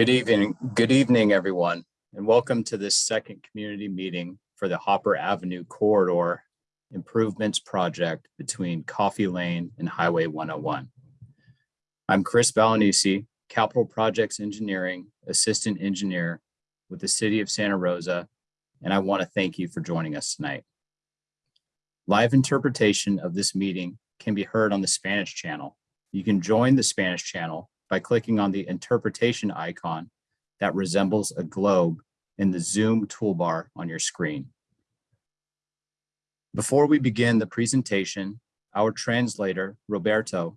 Good evening, good evening, everyone, and welcome to this second community meeting for the Hopper Avenue Corridor Improvements Project between Coffee Lane and Highway 101. I'm Chris Valenisi, Capital Projects Engineering Assistant Engineer with the City of Santa Rosa, and I want to thank you for joining us tonight. Live interpretation of this meeting can be heard on the Spanish channel. You can join the Spanish channel by clicking on the interpretation icon that resembles a globe in the Zoom toolbar on your screen. Before we begin the presentation, our translator, Roberto,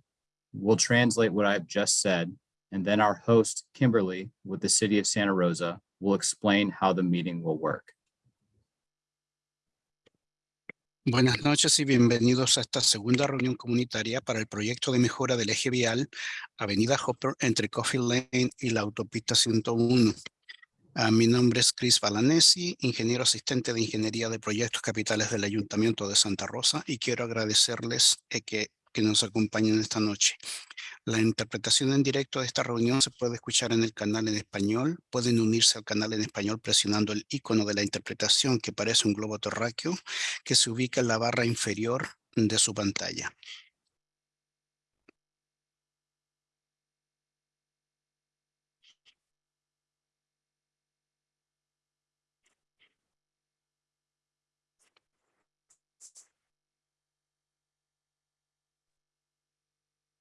will translate what I've just said, and then our host, Kimberly, with the City of Santa Rosa, will explain how the meeting will work. Buenas noches y bienvenidos a esta segunda reunión comunitaria para el proyecto de mejora del eje vial Avenida Hopper entre Coffee Lane y la autopista 101. Uh, mi nombre es Chris Balanesi, ingeniero asistente de Ingeniería de Proyectos Capitales del Ayuntamiento de Santa Rosa y quiero agradecerles eh, que, que nos acompañen esta noche. La interpretación en directo de esta reunión se puede escuchar en el canal en español. Pueden unirse al canal en español presionando el icono de la interpretación que parece un globo terráqueo que se ubica en la barra inferior de su pantalla.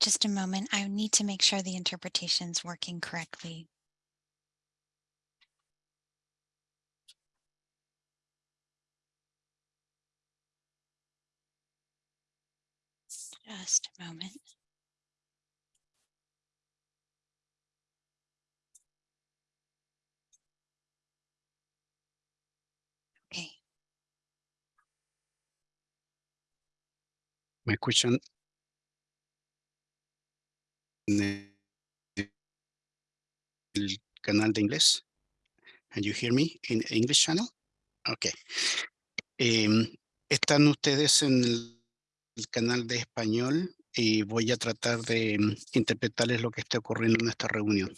Just a moment. I need to make sure the interpretation's working correctly. Just a moment. Okay. ¿Me escuchan en el canal de inglés? Can you hear me in English channel? Okay. Em, están ustedes en el, canal de español y voy a tratar de mm, interpretarles lo que está ocurriendo en esta reunión.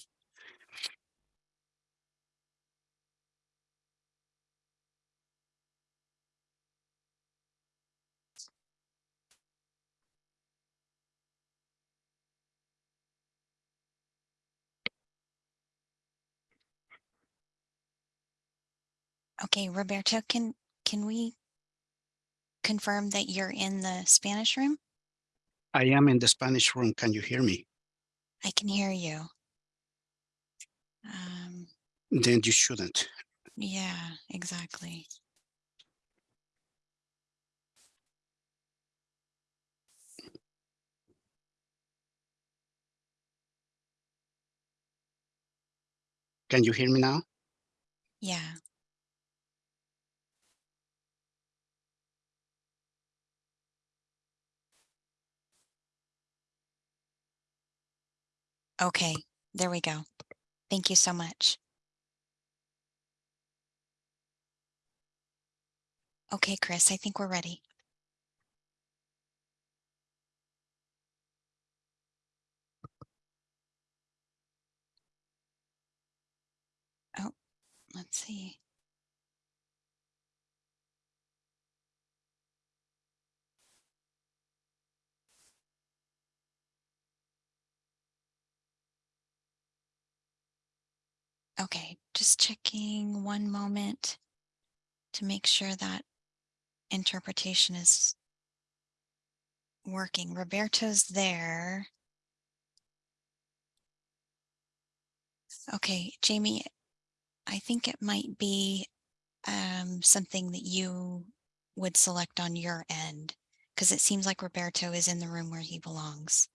Okay, Roberto, can can we confirm that you're in the Spanish room? I am in the Spanish room. Can you hear me? I can hear you. Um, Then you shouldn't. yeah, exactly. Can you hear me now? Yeah. Okay, there we go. Thank you so much. Okay, Chris, I think we're ready. Oh, let's see. Okay, just checking one moment to make sure that interpretation is working. Roberto's there. Okay, Jamie, I think it might be um, something that you would select on your end because it seems like Roberto is in the room where he belongs.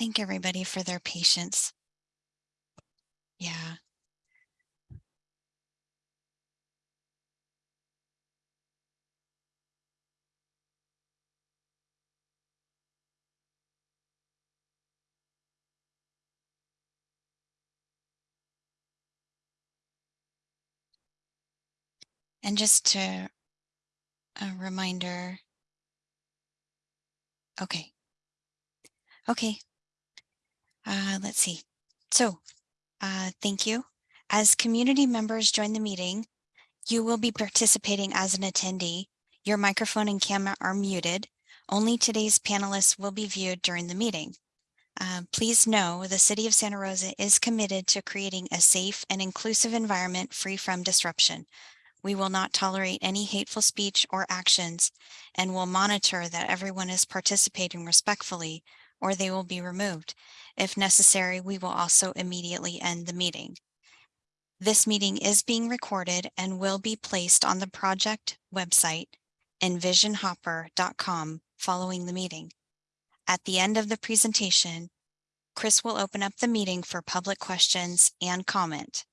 Thank everybody for their patience. Yeah. And just to a reminder. Okay. Okay. Uh, let's see. So, uh, thank you. As community members join the meeting, you will be participating as an attendee. Your microphone and camera are muted. Only today's panelists will be viewed during the meeting. Uh, please know the City of Santa Rosa is committed to creating a safe and inclusive environment free from disruption. We will not tolerate any hateful speech or actions and will monitor that everyone is participating respectfully or they will be removed. If necessary, we will also immediately end the meeting. This meeting is being recorded and will be placed on the project website envisionhopper.com following the meeting. At the end of the presentation, Chris will open up the meeting for public questions and comment.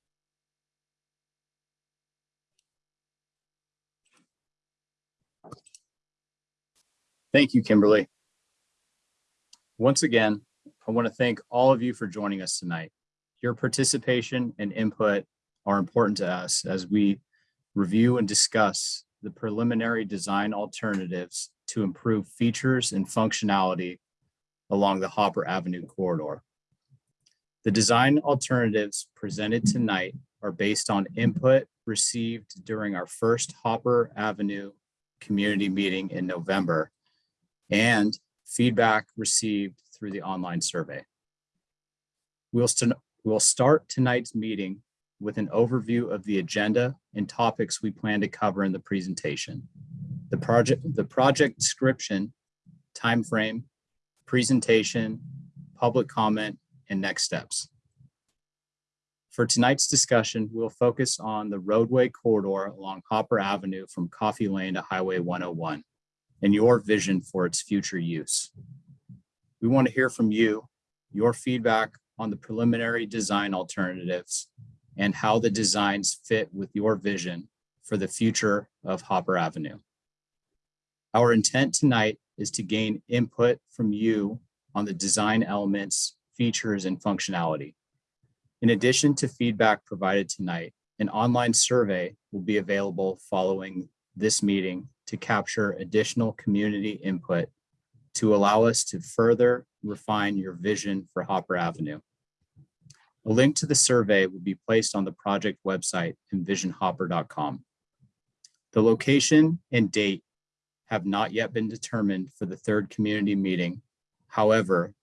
Thank you, Kimberly. Once again, I want to thank all of you for joining us tonight. Your participation and input are important to us as we review and discuss the preliminary design alternatives to improve features and functionality along the Hopper Avenue corridor. The design alternatives presented tonight are based on input received during our first Hopper Avenue community meeting in November and feedback received through the online survey. We'll, st we'll start tonight's meeting with an overview of the agenda and topics we plan to cover in the presentation. The project, the project description, timeframe, presentation, public comment, and next steps. For tonight's discussion, we'll focus on the roadway corridor along Hopper Avenue from Coffee Lane to Highway 101 and your vision for its future use. We want to hear from you, your feedback on the preliminary design alternatives and how the designs fit with your vision for the future of Hopper Avenue. Our intent tonight is to gain input from you on the design elements, features, and functionality. In addition to feedback provided tonight, an online survey will be available following this meeting to capture additional community input to allow us to further refine your vision for Hopper Avenue. A link to the survey will be placed on the project website envisionhopper.com. The location and date have not yet been determined for the third community meeting. However,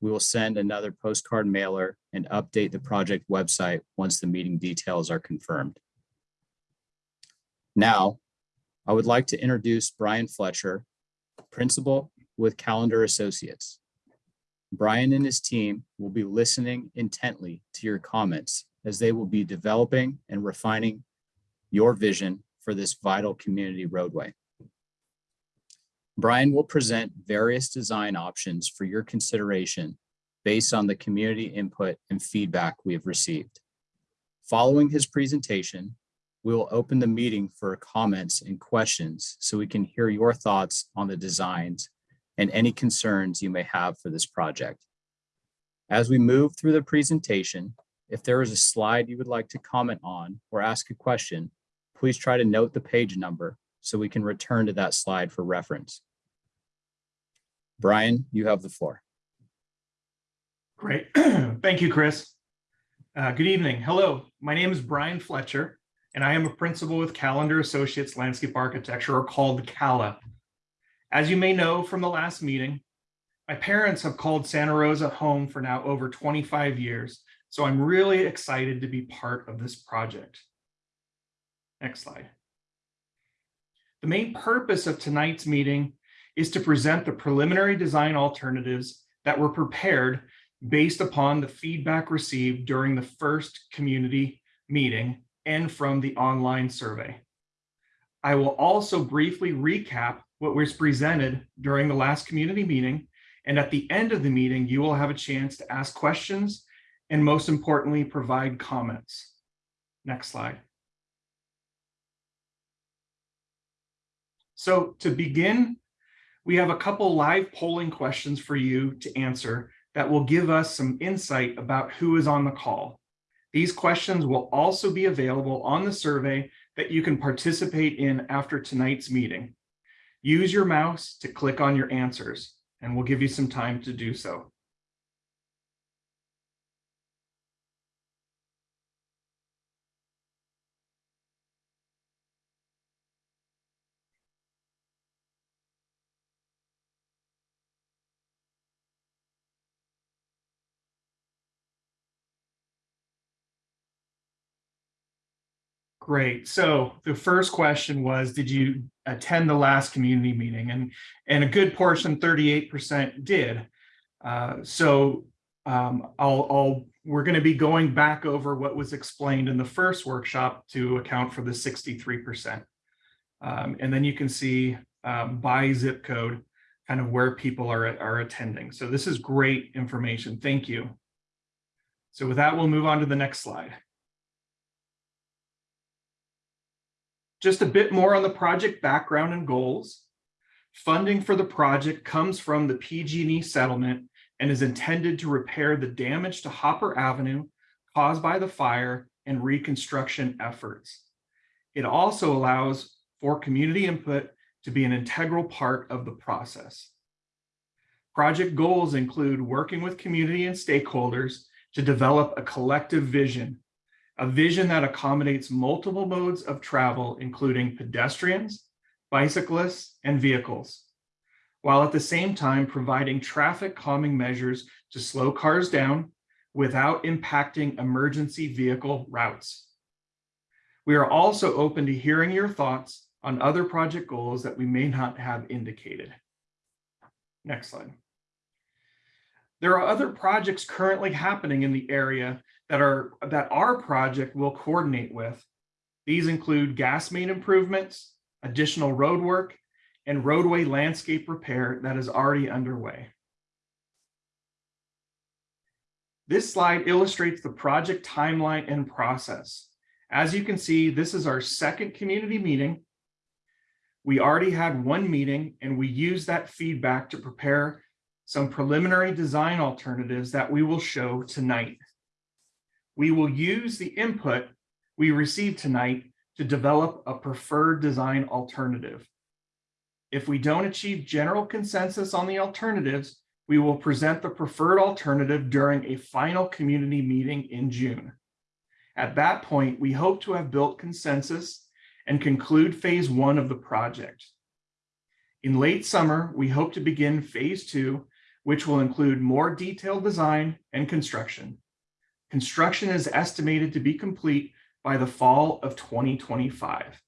we will send another postcard mailer and update the project website once the meeting details are confirmed. Now, I would like to introduce Brian Fletcher, principal with Callander Associates. Brian and his team will be listening intently to your comments as they will be developing and refining your vision for this vital community roadway. Brian will present various design options for your consideration based on the community input and feedback we have received. Following his presentation, we will open the meeting for comments and questions so we can hear your thoughts on the designs and any concerns you may have for this project. As we move through the presentation, if there is a slide you would like to comment on or ask a question, please try to note the page number so we can return to that slide for reference. Brian, you have the floor. Great. Thank you, Chris. Uh, good evening. Hello, my name is Brian Fletcher and I am a principal with Callander Associates Landscape Architecture, or called CALA. As you may know from the last meeting, my parents have called Santa Rosa home for now over 25 years, so I'm really excited to be part of this project. Next slide. The main purpose of tonight's meeting is to present the preliminary design alternatives that were prepared based upon the feedback received during the first community meeting and from the online survey. I will also briefly recap what was presented during the last community meeting And at the end of the meeting, you will have a chance to ask questions and most importantly, provide comments. Next slide. So to begin, we have a couple live polling questions for you to answer that will give us some insight about who is on the call. These questions will also be available on the survey that you can participate in after tonight's meeting. Use your mouse to click on your answers, and we'll give you some time to do so. Great. So the first question was, did you attend the last community meeting? And, and a good portion, 38% did. Uh, so um, I'll, I'll, we're going to be going back over what was explained in the first workshop to account for the 63%. Um, and then you can see um, by zip code, kind of where people are, are attending. So this is great information. Thank you. So with that, we'll move on to the next slide. Just a bit more on the project background and goals. Funding for the project comes from the PG&E settlement and is intended to repair the damage to Hopper Avenue caused by the fire and reconstruction efforts. It also allows for community input to be an integral part of the process. Project goals include working with community and stakeholders to develop a collective vision a vision that accommodates multiple modes of travel, including pedestrians, bicyclists, and vehicles, while at the same time providing traffic calming measures to slow cars down without impacting emergency vehicle routes. We are also open to hearing your thoughts on other project goals that we may not have indicated. Next slide. There are other projects currently happening in the area that are that our project will coordinate with. These include gas main improvements, additional road work, and roadway landscape repair that is already underway. This slide illustrates the project timeline and process. As you can see, this is our second community meeting. We already had one meeting and we used that feedback to prepare some preliminary design alternatives that we will show tonight we will use the input we received tonight to develop a preferred design alternative. If we don't achieve general consensus on the alternatives, we will present the preferred alternative during a final community meeting in June. At that point, we hope to have built consensus and conclude phase one of the project. In late summer, we hope to begin phase two, which will include more detailed design and construction. Construction is estimated to be complete by the fall of 2025.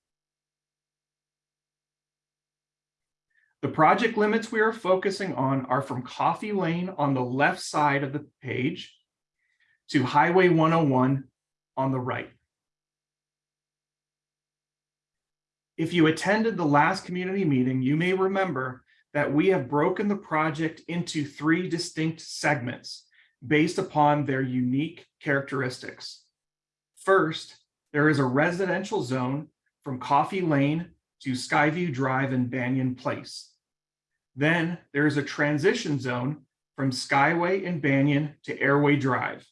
The project limits we are focusing on are from Coffee Lane on the left side of the page to Highway 101 on the right. If you attended the last community meeting, you may remember that we have broken the project into three distinct segments based upon their unique characteristics. First, there is a residential zone from Coffee Lane to Skyview Drive and Banyan Place. Then there is a transition zone from Skyway and Banyan to Airway Drive,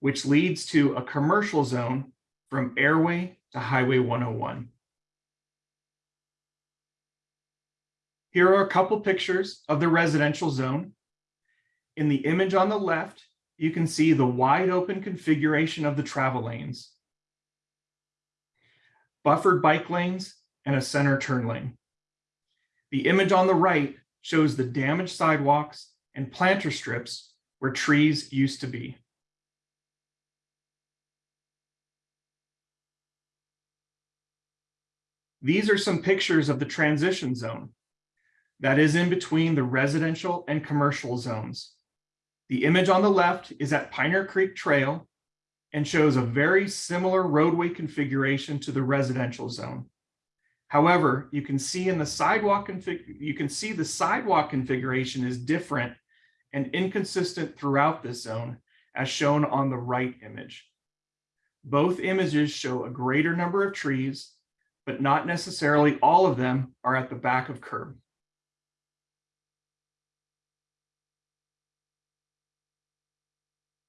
which leads to a commercial zone from Airway to Highway 101. Here are a couple pictures of the residential zone. In the image on the left, you can see the wide open configuration of the travel lanes, buffered bike lanes, and a center turn lane. The image on the right shows the damaged sidewalks and planter strips where trees used to be. These are some pictures of the transition zone that is in between the residential and commercial zones. The image on the left is at Pioneer Creek Trail and shows a very similar roadway configuration to the residential zone. However, you can see in the sidewalk config, you can see the sidewalk configuration is different and inconsistent throughout this zone as shown on the right image. Both images show a greater number of trees, but not necessarily all of them are at the back of curb.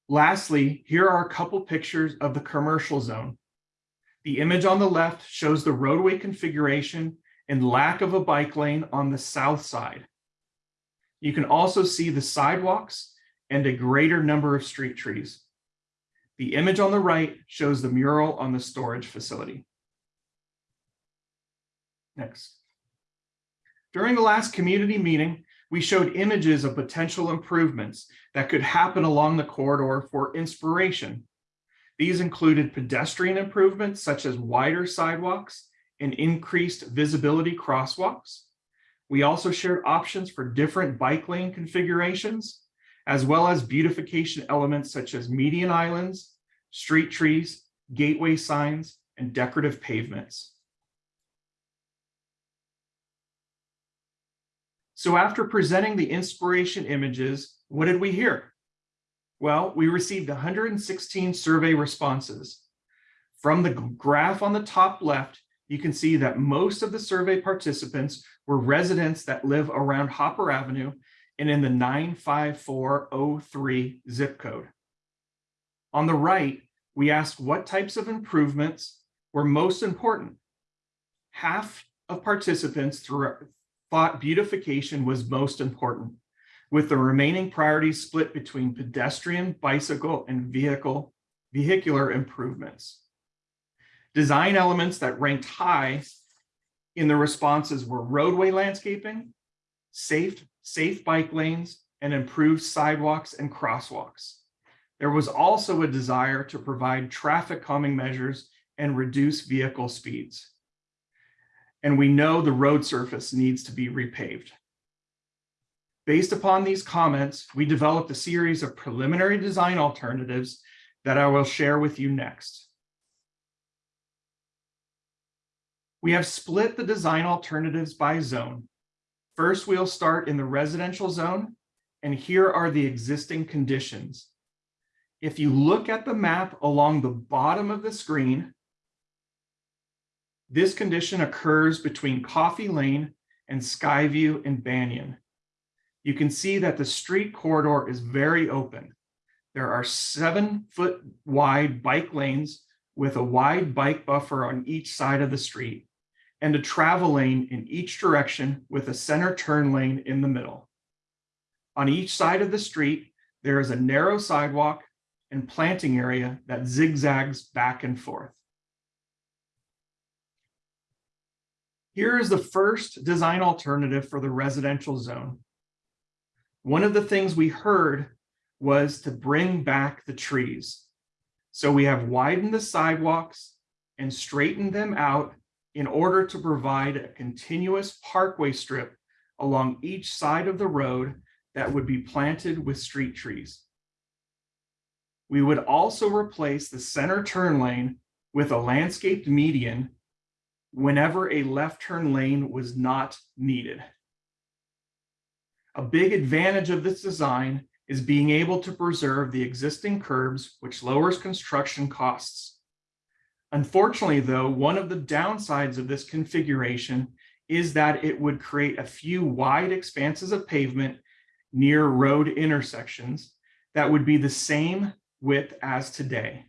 Lastly, here are a couple pictures of the commercial zone. The image on the left shows the roadway configuration and lack of a bike lane on the south side. You can also see the sidewalks and a greater number of street trees. The image on the right shows the mural on the storage facility. Next. During the last community meeting, we showed images of potential improvements that could happen along the corridor for inspiration. These included pedestrian improvements such as wider sidewalks and increased visibility crosswalks. We also shared options for different bike lane configurations, as well as beautification elements such as median islands, street trees, gateway signs, and decorative pavements. So after presenting the inspiration images, what did we hear? Well, we received 116 survey responses. From the graph on the top left, you can see that most of the survey participants were residents that live around Hopper Avenue and in the 95403 zip code. On the right, we asked what types of improvements were most important. Half of participants thought beautification was most important, with the remaining priorities split between pedestrian, bicycle, and vehicle vehicular improvements. Design elements that ranked high in the responses were roadway landscaping, safe, safe bike lanes, and improved sidewalks and crosswalks. There was also a desire to provide traffic calming measures and reduce vehicle speeds. And we know the road surface needs to be repaved. Based upon these comments, we developed a series of preliminary design alternatives that I will share with you next. We have split the design alternatives by zone. First, we'll start in the residential zone, and here are the existing conditions. If you look at the map along the bottom of the screen, this condition occurs between Coffee Lane and Skyview and Banyan you can see that the street corridor is very open. There are seven foot wide bike lanes with a wide bike buffer on each side of the street and a travel lane in each direction with a center turn lane in the middle. On each side of the street, there is a narrow sidewalk and planting area that zigzags back and forth. Here is the first design alternative for the residential zone. One of the things we heard was to bring back the trees. So we have widened the sidewalks and straightened them out in order to provide a continuous parkway strip along each side of the road that would be planted with street trees. We would also replace the center turn lane with a landscaped median whenever a left turn lane was not needed. A big advantage of this design is being able to preserve the existing curbs, which lowers construction costs. Unfortunately, though, one of the downsides of this configuration is that it would create a few wide expanses of pavement near road intersections that would be the same width as today.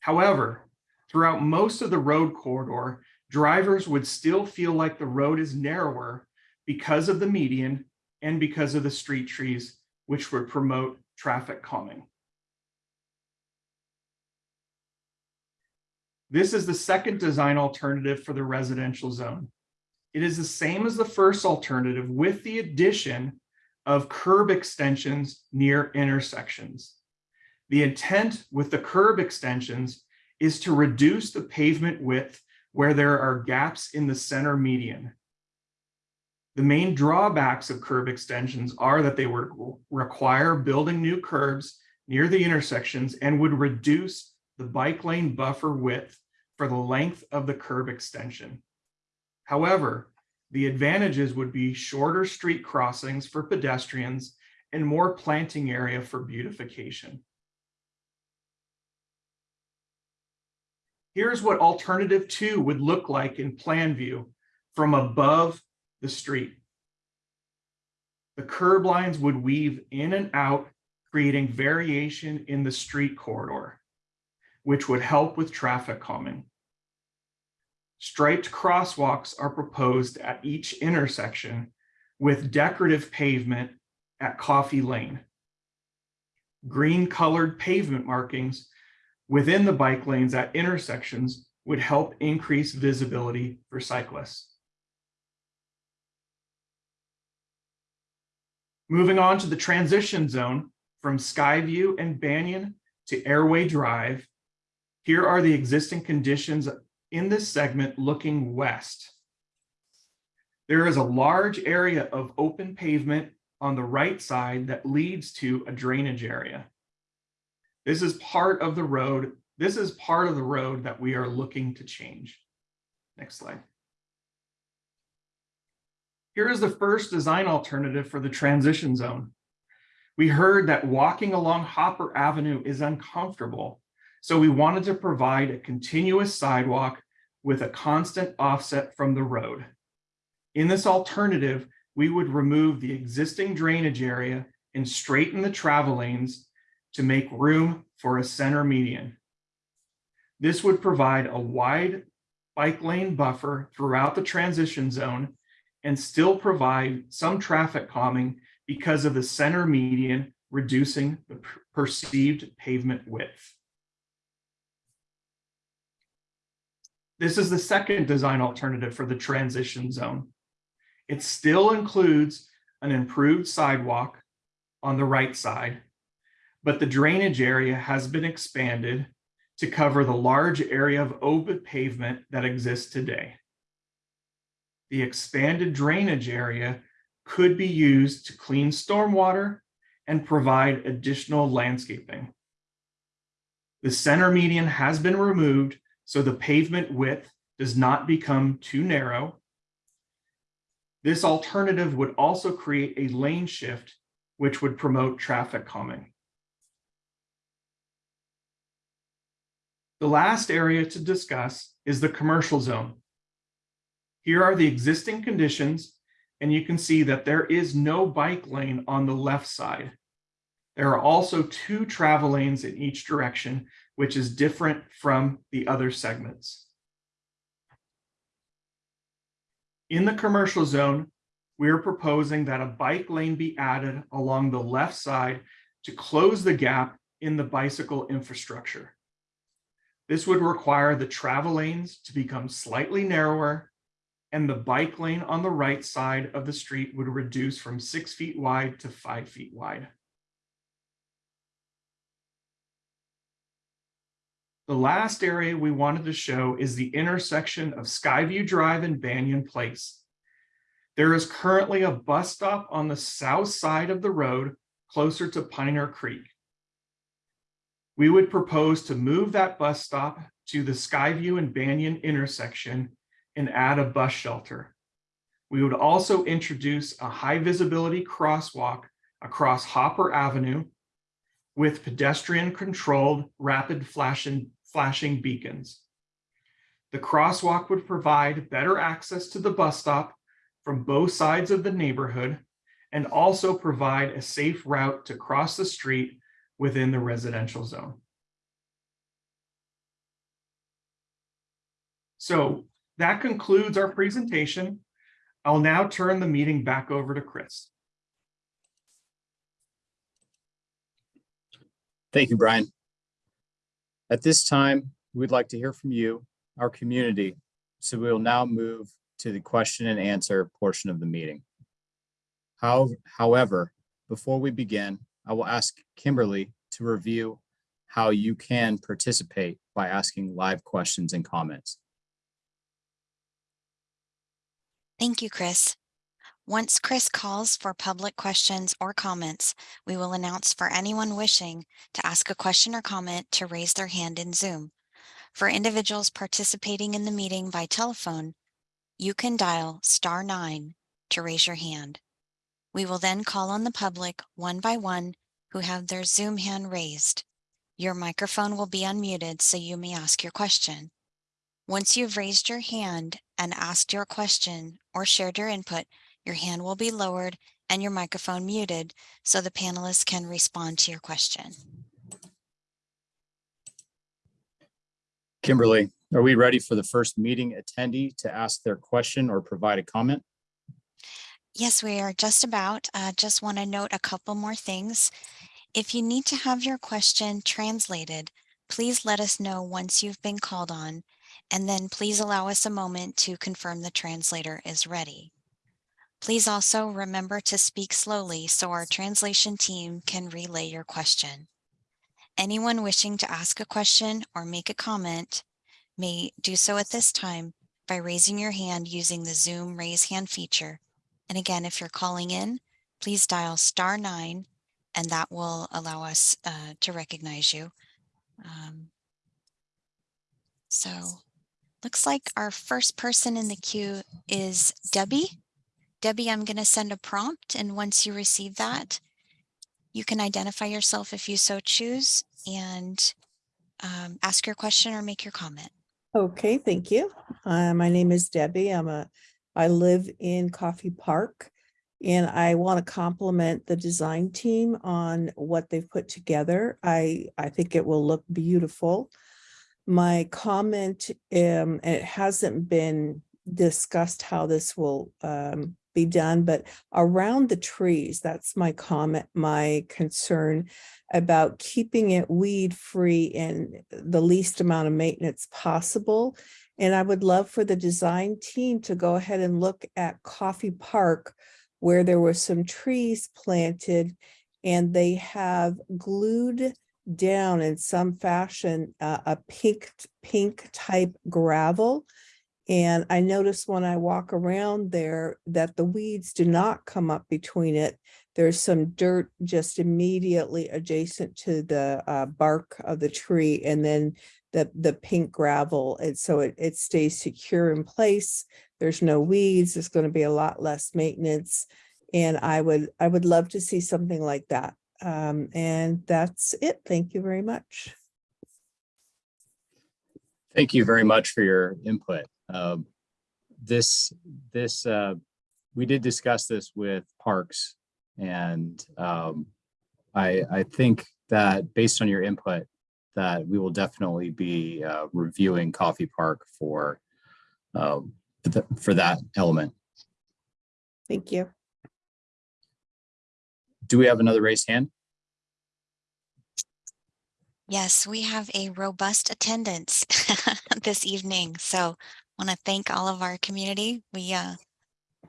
However, throughout most of the road corridor, drivers would still feel like the road is narrower because of the median and because of the street trees, which would promote traffic calming. This is the second design alternative for the residential zone. It is the same as the first alternative with the addition of curb extensions near intersections. The intent with the curb extensions is to reduce the pavement width where there are gaps in the center median. The main drawbacks of curb extensions are that they would require building new curbs near the intersections and would reduce the bike lane buffer width for the length of the curb extension. However, the advantages would be shorter street crossings for pedestrians and more planting area for beautification. Here's what alternative two would look like in plan view from above the street. The curb lines would weave in and out, creating variation in the street corridor, which would help with traffic calming. Striped crosswalks are proposed at each intersection with decorative pavement at Coffee Lane. Green colored pavement markings within the bike lanes at intersections would help increase visibility for cyclists. Moving on to the transition zone from Skyview and Banyan to Airway Drive. Here are the existing conditions in this segment looking west. There is a large area of open pavement on the right side that leads to a drainage area. This is part of the road. This is part of the road that we are looking to change. Next slide. Here is the first design alternative for the transition zone. We heard that walking along Hopper Avenue is uncomfortable, so we wanted to provide a continuous sidewalk with a constant offset from the road. In this alternative, we would remove the existing drainage area and straighten the travel lanes to make room for a center median. This would provide a wide bike lane buffer throughout the transition zone and still provide some traffic calming because of the center median reducing the perceived pavement width. This is the second design alternative for the transition zone. It still includes an improved sidewalk on the right side, but the drainage area has been expanded to cover the large area of open pavement that exists today. The expanded drainage area could be used to clean stormwater and provide additional landscaping. The center median has been removed so the pavement width does not become too narrow. This alternative would also create a lane shift, which would promote traffic calming. The last area to discuss is the commercial zone. Here are the existing conditions, and you can see that there is no bike lane on the left side. There are also two travel lanes in each direction, which is different from the other segments. In the commercial zone, we are proposing that a bike lane be added along the left side to close the gap in the bicycle infrastructure. This would require the travel lanes to become slightly narrower and the bike lane on the right side of the street would reduce from six feet wide to five feet wide. The last area we wanted to show is the intersection of Skyview Drive and Banyan Place. There is currently a bus stop on the south side of the road closer to Pioneer Creek. We would propose to move that bus stop to the Skyview and Banyan intersection and add a bus shelter. We would also introduce a high visibility crosswalk across Hopper Avenue with pedestrian controlled rapid flashing, flashing beacons. The crosswalk would provide better access to the bus stop from both sides of the neighborhood and also provide a safe route to cross the street within the residential zone. So that concludes our presentation. I'll now turn the meeting back over to Chris. Thank you, Brian. At this time, we'd like to hear from you, our community. So we will now move to the question and answer portion of the meeting. How, however, before we begin, I will ask Kimberly to review how you can participate by asking live questions and comments. Thank you, Chris. Once Chris calls for public questions or comments, we will announce for anyone wishing to ask a question or comment to raise their hand in Zoom. For individuals participating in the meeting by telephone, you can dial star nine to raise your hand. We will then call on the public one by one who have their Zoom hand raised. Your microphone will be unmuted so you may ask your question. Once you've raised your hand and asked your question or shared your input, your hand will be lowered and your microphone muted so the panelists can respond to your question. Kimberly, are we ready for the first meeting attendee to ask their question or provide a comment? Yes, we are just about. Uh, just want to note a couple more things. If you need to have your question translated, please let us know once you've been called on, and then please allow us a moment to confirm the translator is ready. Please also remember to speak slowly so our translation team can relay your question. Anyone wishing to ask a question or make a comment may do so at this time by raising your hand using the Zoom raise hand feature. And again, if you're calling in, please dial star nine and that will allow us uh, to recognize you. Um, so looks like our first person in the queue is Debbie. Debbie, I'm going to send a prompt and once you receive that, you can identify yourself if you so choose and um, ask your question or make your comment. Okay, thank you. Uh, my name is Debbie. I'm a, I live in Coffee Park. And I want to compliment the design team on what they've put together. I, I think it will look beautiful. My comment, um, it hasn't been discussed how this will um, be done, but around the trees, that's my comment, my concern about keeping it weed free and the least amount of maintenance possible. And I would love for the design team to go ahead and look at Coffee Park where there were some trees planted and they have glued down in some fashion uh, a pink pink type gravel and I notice when I walk around there that the weeds do not come up between it. There's some dirt just immediately adjacent to the uh, bark of the tree and then the, the pink gravel. And so it, it stays secure in place. There's no weeds. There's going to be a lot less maintenance. And I would, I would love to see something like that. Um, and that's it. Thank you very much. Thank you very much for your input. Um, This, this, uh, we did discuss this with Parks and um, I, I think that based on your input, that we will definitely be uh, reviewing Coffee Park for um, th- for that element. Thank you. Do we have another raised hand? Yes, we have a robust attendance this evening. So want to thank all of our community. We uh,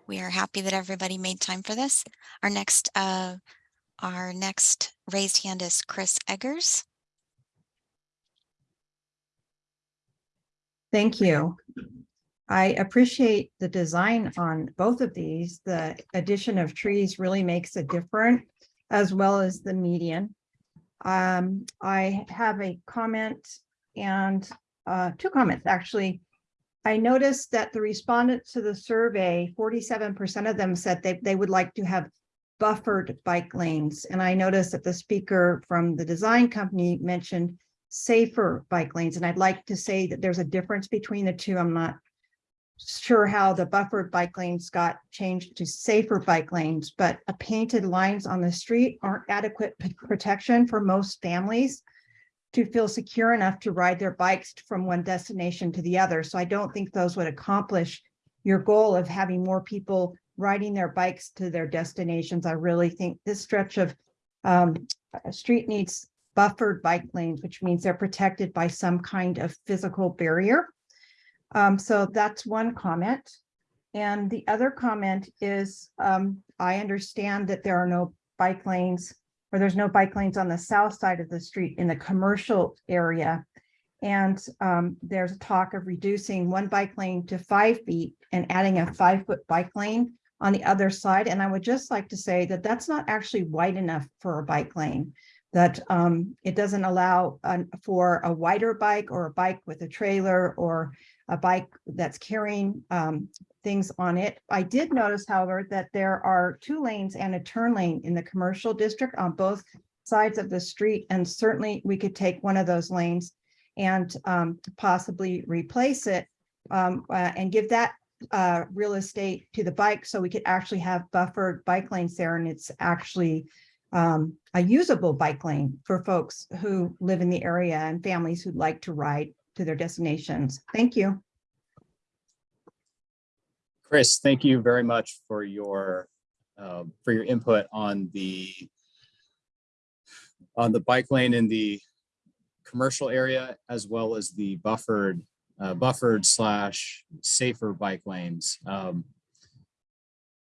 we are happy that everybody made time for this. Our next uh, our next raised hand is Chris Eggers. Thank you. I appreciate the design on both of these. The addition of trees really makes a difference as well as the median. Um, I have a comment and uh, two comments, actually. I noticed that the respondents to the survey, forty-seven percent of them said they, they would like to have buffered bike lanes. And I noticed that the speaker from the design company mentioned safer bike lanes. And I'd like to say that there's a difference between the two. I'm not sure how the buffered bike lanes got changed to safer bike lanes, but a painted lines on the street aren't adequate protection for most families to feel secure enough to ride their bikes from one destination to the other. So I don't think those would accomplish your goal of having more people riding their bikes to their destinations. I really think this stretch of um, street needs buffered bike lanes, which means they're protected by some kind of physical barrier. Um, so that's one comment. And the other comment is, um, I understand that there are no bike lanes or there's no bike lanes on the south side of the street in the commercial area. And um, there's a talk of reducing one bike lane to five feet and adding a five foot bike lane on the other side. And I would just like to say that that's not actually wide enough for a bike lane. That um, it doesn't allow uh, for a wider bike or a bike with a trailer or a bike that's carrying um, things on it. I did notice, however, that there are two lanes and a turn lane in the commercial district on both sides of the street. And certainly we could take one of those lanes and um, possibly replace it um, uh, and give that uh, real estate to the bike so we could actually have buffered bike lanes there and it's actually um, a usable bike lane for folks who live in the area and families who'd like to ride to their destinations. Thank you. Chris, thank you very much for your, uh, for your input on the on the bike lane in the commercial area as well as the buffered, uh, buffered slash safer bike lanes. Um,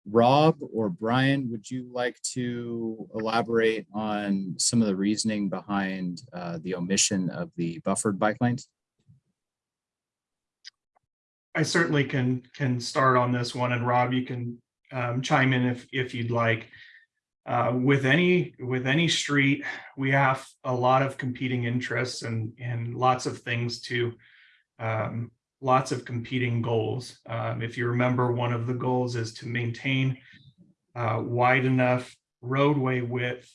Rob or Brian, would you like to elaborate on some of the reasoning behind uh, the omission of the buffered bike lanes? I certainly can, can start on this one and Rob, you can um, chime in if, if you'd like. Uh, with any, with any street, we have a lot of competing interests and, and lots of things to, um, lots of competing goals. Um, if you remember, one of the goals is to maintain uh, wide enough roadway width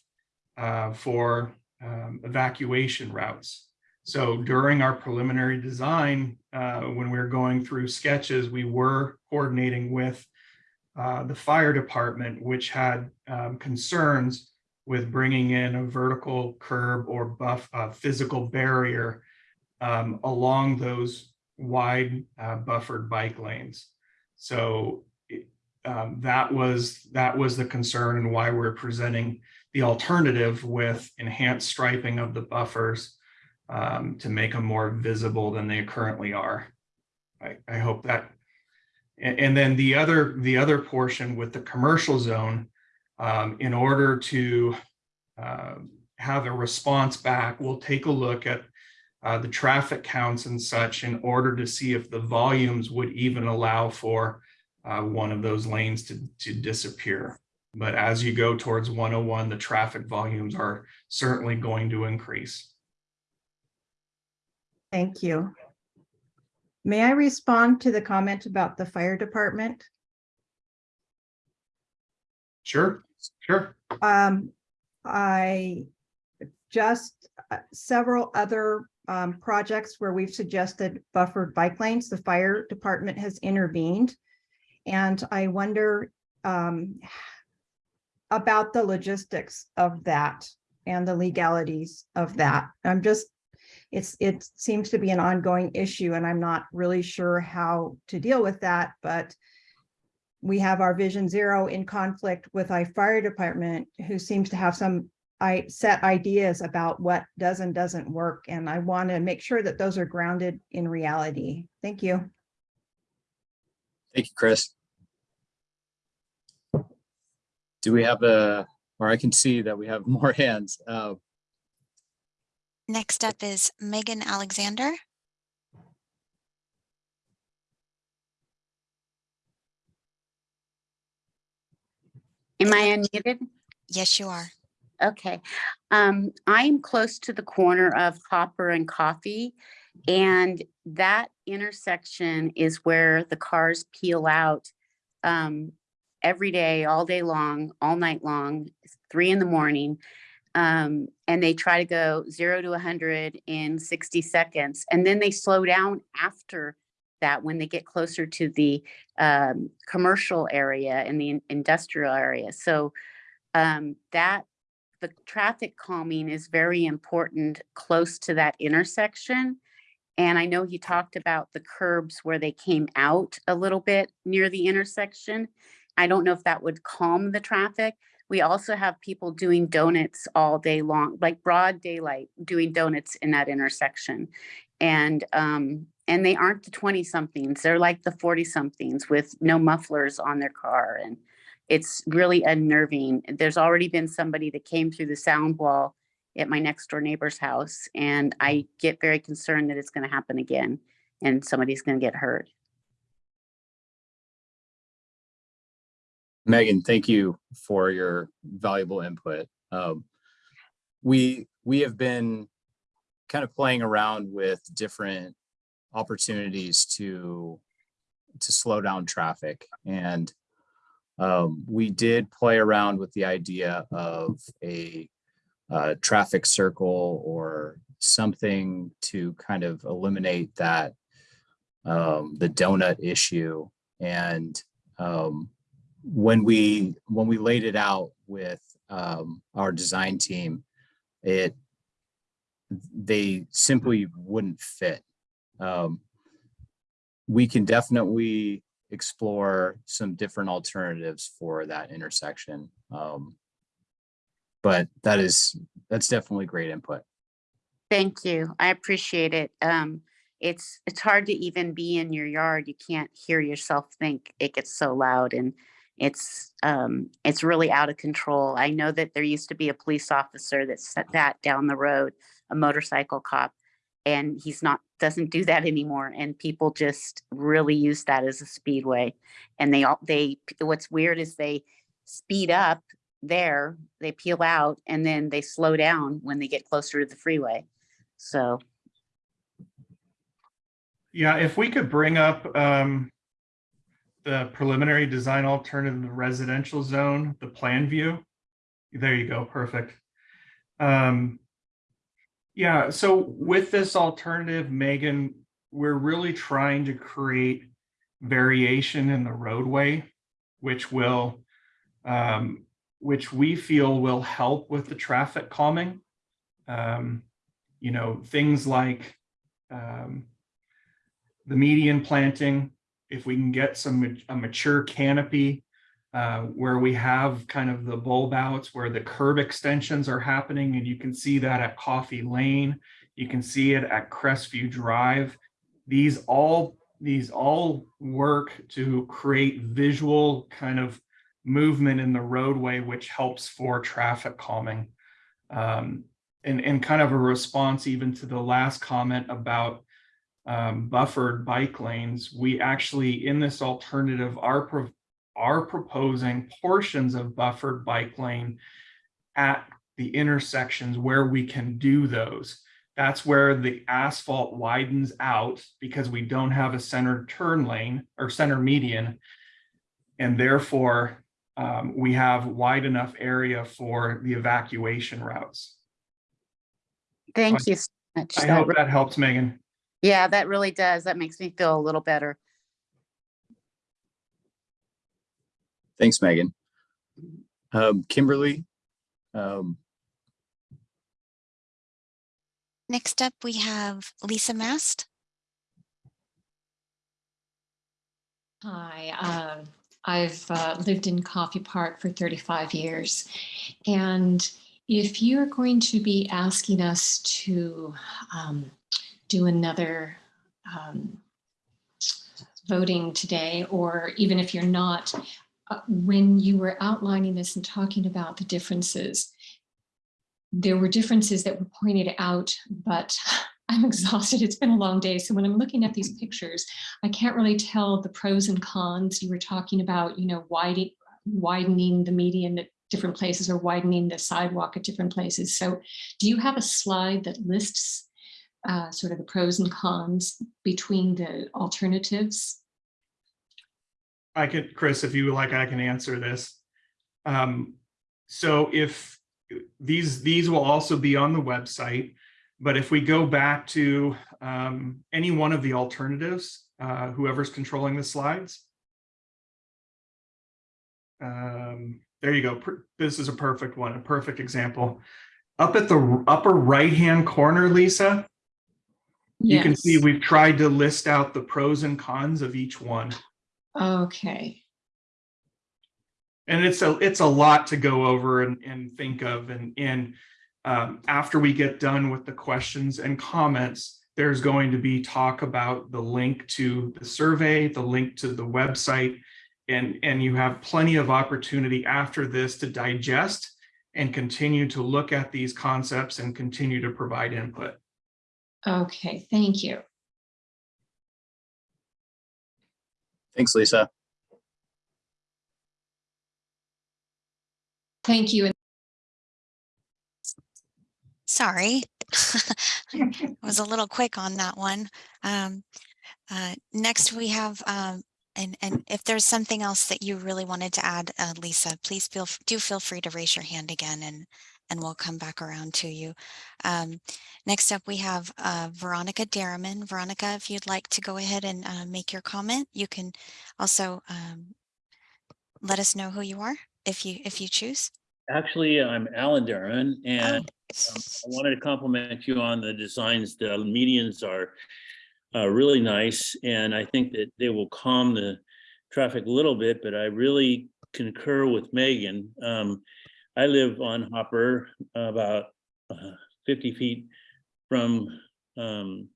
uh, for um, evacuation routes. So during our preliminary design, uh, when we were going through sketches, we were coordinating with uh, the fire department, which had um, concerns with bringing in a vertical curb or buff, physical barrier um, along those wide uh, buffered bike lanes. So um, that was that was the concern and why we're presenting the alternative with enhanced striping of the buffers um, to make them more visible than they currently are. I, I hope that. And, and then the other the other portion with the commercial zone, um, in order to uh, have a response back, we'll take a look at uh, the traffic counts and such in order to see if the volumes would even allow for uh, one of those lanes to, to disappear. But as you go towards 101, the traffic volumes are certainly going to increase. Thank you. May I respond to the comment about the fire department? Sure, sure. Um, I just uh, several other um, projects where we've suggested buffered bike lanes, the fire department has intervened. And I wonder um, about the logistics of that and the legalities of that. I'm just, it's, it seems to be an ongoing issue and I'm not really sure how to deal with that, but we have our Vision Zero in conflict with our fire department, who seems to have some I set ideas about what does and doesn't work, and I want to make sure that those are grounded in reality. Thank you. Thank you, Chris. Do we have a, or I can see that we have more hands. Uh, Next up is Megan Alexander. Am I unmuted? Yes, you are. Okay. Um, I'm close to the corner of Hopper and Coffey. And that intersection is where the cars peel out um, every day, all day long, all night long, three in the morning. Um, and they try to go zero to 100 in 60 seconds. And then they slow down after that when they get closer to the um, commercial area and the industrial area. So um, that the traffic calming is very important close to that intersection. And I know he talked about the curbs where they came out a little bit near the intersection. I don't know if that would calm the traffic. We also have people doing donuts all day long, like broad daylight, doing donuts in that intersection. And um, and they aren't the 20 somethings, they're like the 40 somethings with no mufflers on their car. And it's really unnerving. There's already been somebody that came through the sound wall at my next door neighbor's house. And I get very concerned that it's going to happen again and somebody's going to get hurt. Megan, thank you for your valuable input. Um, we we have been kind of playing around with different opportunities to to slow down traffic. And um, we did play around with the idea of a uh, traffic circle or something to kind of eliminate that um, the donut issue. And um, when we when we laid it out with um, our design team, it they simply wouldn't fit. Um, we can definitely explore some different alternatives for that intersection. Um, but that is that's definitely great input. Thank you. I appreciate it. Um, it's, it's hard to even be in your yard. You can't hear yourself think. It gets so loud and it's, um, it's really out of control. I know that there used to be a police officer that set that down the road, a motorcycle cop. And he's not, doesn't do that anymore. And people just really use that as a speedway. And they all, they, what's weird is they speed up there, they peel out and then they slow down when they get closer to the freeway. So, Yeah, if we could bring up um, the preliminary design alternative in the residential zone, the plan view. There you go, perfect. Um, yeah, so with this alternative, Megan, we're really trying to create variation in the roadway, which will, um, which we feel will help with the traffic calming. Um, you know, things like um, the median planting, if we can get some, a mature canopy uh, where we have kind of the bulb outs where the curb extensions are happening and you can see that at Coffey Lane. You can see it at Crestview Drive. These all, these all work to create visual kind of movement in the roadway, which helps for traffic calming. Um, and, and kind of a response even to the last comment about um, buffered bike lanes, we actually, in this alternative, are, pro- are proposing portions of buffered bike lane at the intersections where we can do those. That's where the asphalt widens out because we don't have a center turn lane or center median. And therefore, um, we have wide enough area for the evacuation routes. thank you so much. I That hope that helps, Megan. Yeah, that really does. That makes me feel a little better. Thanks, Megan. Um, Kimberly, um, Next up, we have Lisa Mast. Hi, um, I've uh, lived in Coffey Park for 35 years. And if you're going to be asking us to um, do another um, voting today, or even if you're not, when you were outlining this and talking about the differences, there were differences that were pointed out, but I'm exhausted. It's been a long day. So when I'm looking at these pictures, I can't really tell the pros and cons. You were talking about, you know, widening, widening the median at different places or widening the sidewalk at different places. So do you have a slide that lists uh, sort of the pros and cons between the alternatives? I could, Chris, if you would like, I can answer this. Um, so if these, these will also be on the website, but if we go back to um, any one of the alternatives, uh, whoever's controlling the slides. Um, there you go. This is a perfect one, a perfect example. Up at the upper right-hand corner, Lisa, you can see we've tried to list out the pros and cons of each one. Okay, And it's a, it's a lot to go over and, and think of and, and um, after we get done with the questions and comments, there's going to be talk about the link to the survey, the link to the website. And, and you have plenty of opportunity after this to digest and continue to look at these concepts and continue to provide input. okay, thank you. Thanks, Lisa. Thank you. Sorry. I was a little quick on that one. Um, uh, next we have, um, and, and if there's something else that you really wanted to add, uh, Lisa, please feel, do feel free to raise your hand again and, and we'll come back around to you. Um, next up, we have, uh, Veronica Derriman. Veronica, if you'd like to go ahead and, uh, make your comment, you can also, um, let us know who you are if you, if you choose. Actually, I'm Alan Oh, and um, I wanted to compliment you on the designs. The medians are uh, really nice, and I think that they will calm the traffic a little bit, but I really concur with Megan. Um, I live on Hopper, about uh, 50 feet from um,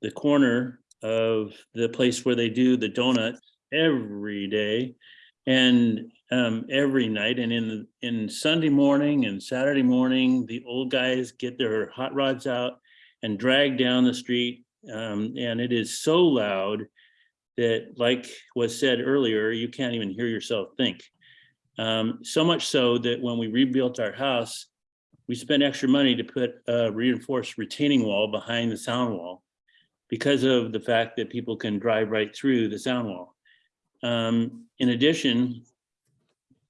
the corner of the place where they do the donuts every day. And um, every night and in, in Sunday morning and Saturday morning, the old guys get their hot rods out and drag down the street. Um, and it is so loud that like was said earlier, you can't even hear yourself think. Um, so much so that when we rebuilt our house, we spent extra money to put a reinforced retaining wall behind the sound wall because of the fact that people can drive right through the sound wall. Um, in addition,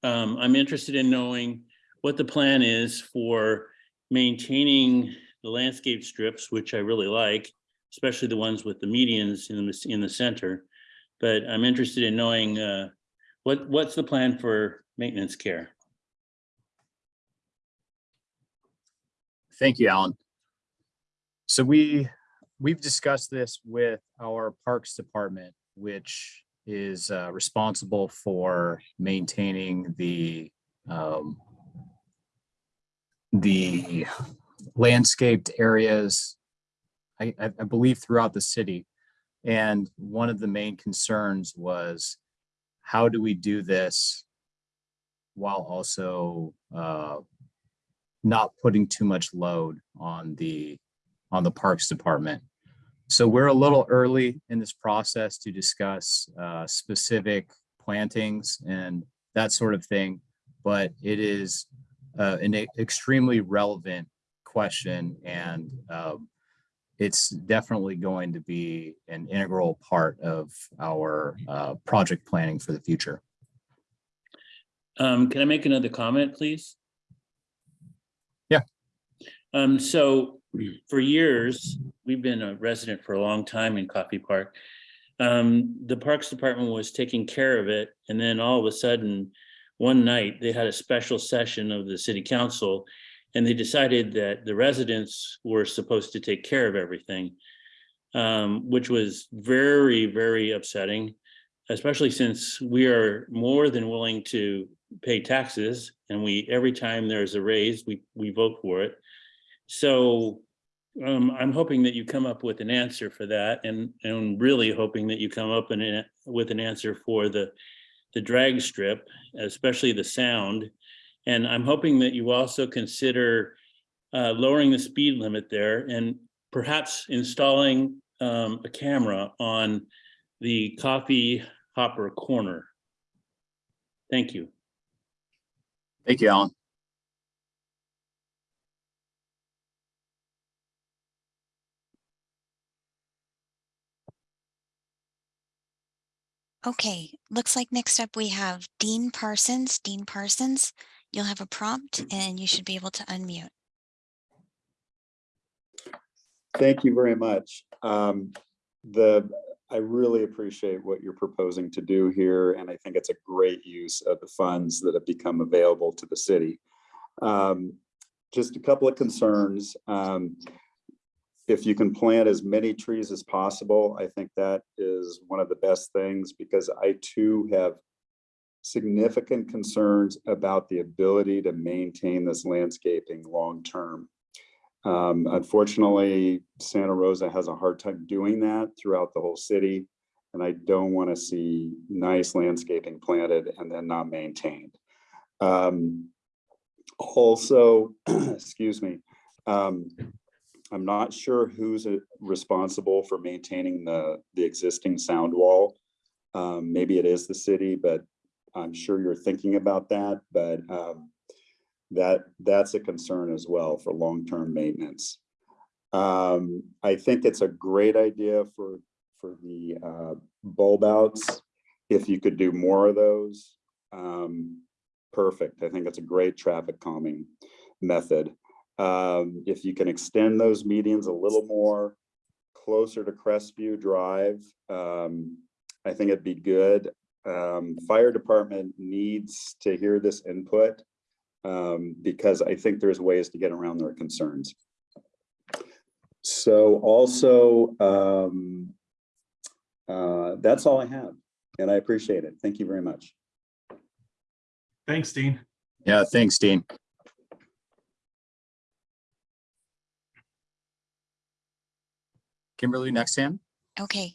um, I'm interested in knowing what the plan is for maintaining the landscape strips, which I really like, especially the ones with the medians in the, in the center. But I'm interested in knowing, uh, what, what's the plan for maintenance care? Thank you, Alan. So we, we've discussed this with our Parks Department, which is uh, responsible for maintaining the um, the landscaped areas, I, I I believe throughout the city. And one of the main concerns was, how do we do this while also uh, not putting too much load on the, on the Parks Department. So we're a little early in this process to discuss uh, specific plantings and that sort of thing. But it is uh, an extremely relevant question and um, it's definitely going to be an integral part of our uh, project planning for the future. Um, can I make another comment, please? Yeah. Um, so for years, we've been a resident for a long time in Coffey Park. Um, the Parks Department was taking care of it, and then all of a sudden, one night, they had a special session of the city council, and they decided that the residents were supposed to take care of everything, um, which was very, very upsetting, especially since we are more than willing to pay taxes, and we, every time there's a raise, we, we vote for it. So um, I'm hoping that you come up with an answer for that and, and really hoping that you come up in a- with an answer for the, the drag strip, especially the sound. And I'm hoping that you also consider uh, lowering the speed limit there and perhaps installing um, a camera on the Coffey hopper corner. Thank you. Thank you, Alan. Okay, looks like next up we have Dean Parsons. Dean Parsons, you'll have a prompt and you should be able to unmute. Thank you very much. Um, the, I really appreciate what you're proposing to do here, and I think it's a great use of the funds that have become available to the city. Um, just a couple of concerns. Um, if you can plant as many trees as possible, I think that is one of the best things because I too have significant concerns about the ability to maintain this landscaping long-term. Um, unfortunately, Santa Rosa has a hard time doing that throughout the whole city. And I don't want to see nice landscaping planted and then not maintained. Um, also, excuse me, um, I'm not sure who's uh, responsible for maintaining the, the existing sound wall. Um, maybe it is the city, but I'm sure you're thinking about that, but, um, that, that's a concern as well for long-term maintenance. Um, I think it's a great idea for, for the, uh, bulb outs. If you could do more of those, um, perfect. I think it's a great traffic calming method. Um, if you can extend those medians a little more closer to Crestview Drive, um, I think it'd be good. Um, fire department needs to hear this input um, because I think there's ways to get around their concerns. So also, um, uh, that's all I have, and I appreciate it. Thank you very much. Thanks, Dean. Yeah, thanks, Dean. Kimberly, next hand. Okay,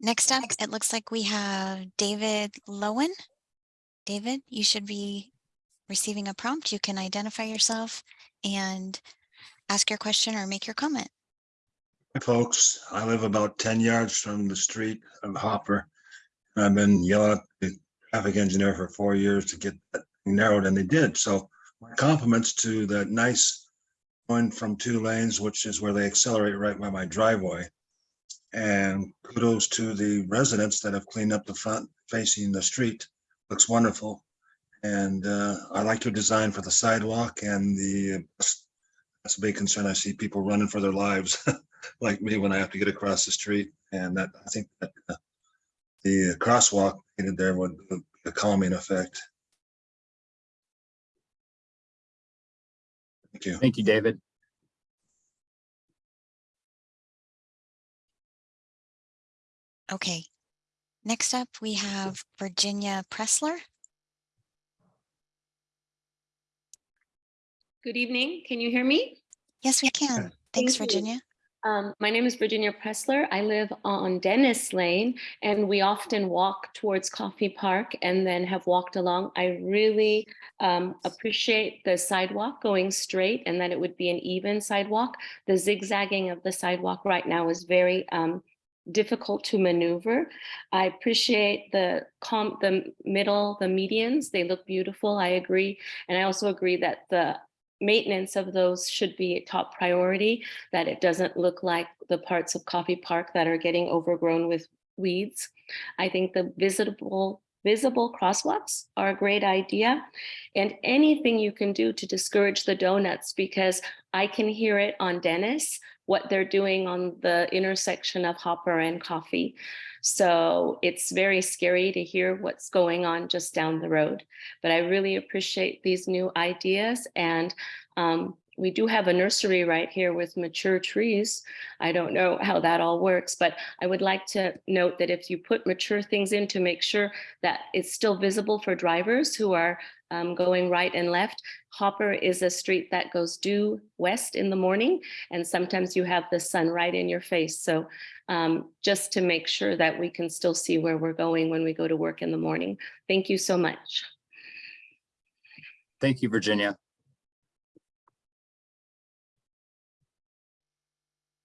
next up, it looks like we have David Lowen. David, you should be receiving a prompt. You can identify yourself and ask your question or make your comment. Hi, folks. I live about ten yards from the street of Hopper. I've been yelling at the traffic engineer for four years to get that narrowed, and they did. So my compliments to that nice one from two lanes, which is where they accelerate right by my driveway. And kudos to the residents that have cleaned up the front facing the street. Looks wonderful. And uh, I like your design for the sidewalk and the, that's a big concern. I see people running for their lives like me when I have to get across the street. And that, I think that uh, the crosswalk painted there would would be a calming effect. Thank you. Thank you, David. Okay, next up, we have Virginia Pressler. Good evening. Can you hear me? Yes, we can. Thanks, Thank you. Virginia. Um, my name is Virginia Pressler. I live on Dennis Lane and we often walk towards Coffey Park and then have walked along. I really um, appreciate the sidewalk going straight and that it would be an even sidewalk. The zigzagging of the sidewalk right now is very um, difficult to maneuver. I appreciate the com the middle, the medians. They look beautiful. I agree. And I also agree that the maintenance of those should be a top priority, that it doesn't look like the parts of Coffey Park that are getting overgrown with weeds. I think the visitable visible crosswalks are a great idea and anything you can do to discourage the donuts because I can hear it on Dennis, what they're doing on the intersection of Hopper and Coffey. So it's very scary to hear what's going on just down the road. But I really appreciate these new ideas and um, we do have a nursery right here with mature trees. I don't know how that all works, but I would like to note that if you put mature things in to make sure that it's still visible for drivers who are um, going right and left. Hopper is a street that goes due west in the morning, and sometimes you have the sun right in your face. So um, just to make sure that we can still see where we're going when we go to work in the morning. Thank you so much. Thank you, Virginia.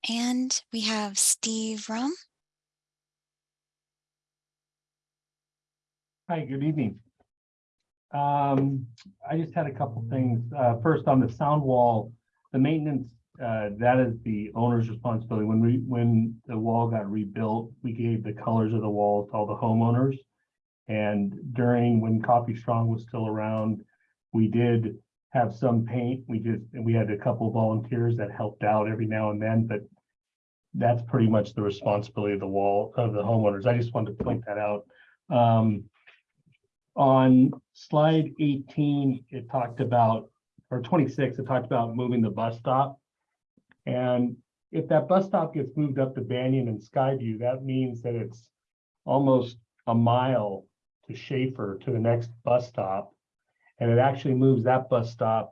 And we have Steve Rum. Hi, good evening. Um, I just had a couple things. Uh, first on the sound wall, the maintenance, uh, that is the owner's responsibility. When we, when the wall got rebuilt, we gave the colors of the wall to all the homeowners. And during, when Coffey Strong was still around, we did have some paint. We just, we had a couple volunteers that helped out every now and then, but that's pretty much the responsibility of the wall, of the homeowners. I just wanted to point that out. Um, on slide eighteen, it talked about, or twenty-six, it talked about moving the bus stop. And if that bus stop gets moved up to Banyan and Skyview, that means that it's almost a mile to Schaefer to the next bus stop. And it actually moves that bus stop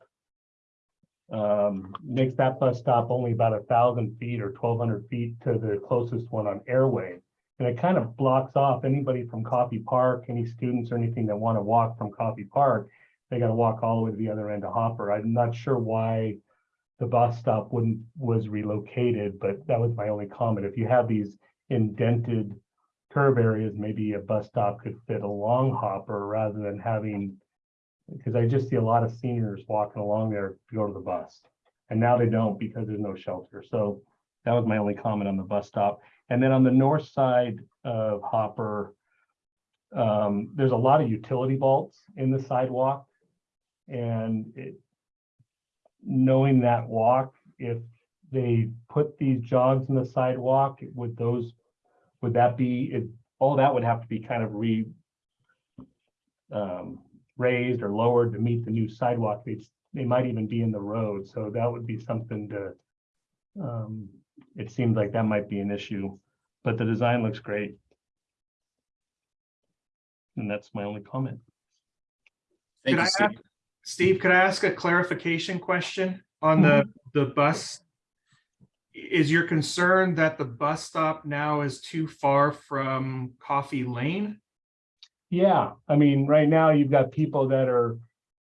um, makes that bus stop only about a thousand feet or twelve hundred feet to the closest one on Airway. And it kind of blocks off anybody from Coffey Park, any students or anything that want to walk from Coffey Park. They got to walk all the way to the other end of Hopper. I'm not sure why the bus stop wouldn't, was relocated, but that was my only comment. If you have these indented curve areas, maybe a bus stop could fit along Hopper rather than having because I just see a lot of seniors walking along there to go to the bus. And now they don't because there's no shelter. So that was my only comment on the bus stop. And then on the north side of Hopper, um, there's a lot of utility vaults in the sidewalk. And it, knowing that walk, if they put these jogs in the sidewalk, would those, would that be, it, all that would have to be kind of re um, raised or lowered to meet the new sidewalk. They, they might even be in the road, so that would be something to um, it seems like that might be an issue, but the design looks great. And that's my only comment. Thank Could you, I Steve. ask- Steve, could I ask a clarification question on the, mm-hmm. the bus? Is your concern that the bus stop now is too far from Coffey Lane? Yeah, I mean, right now you've got people that are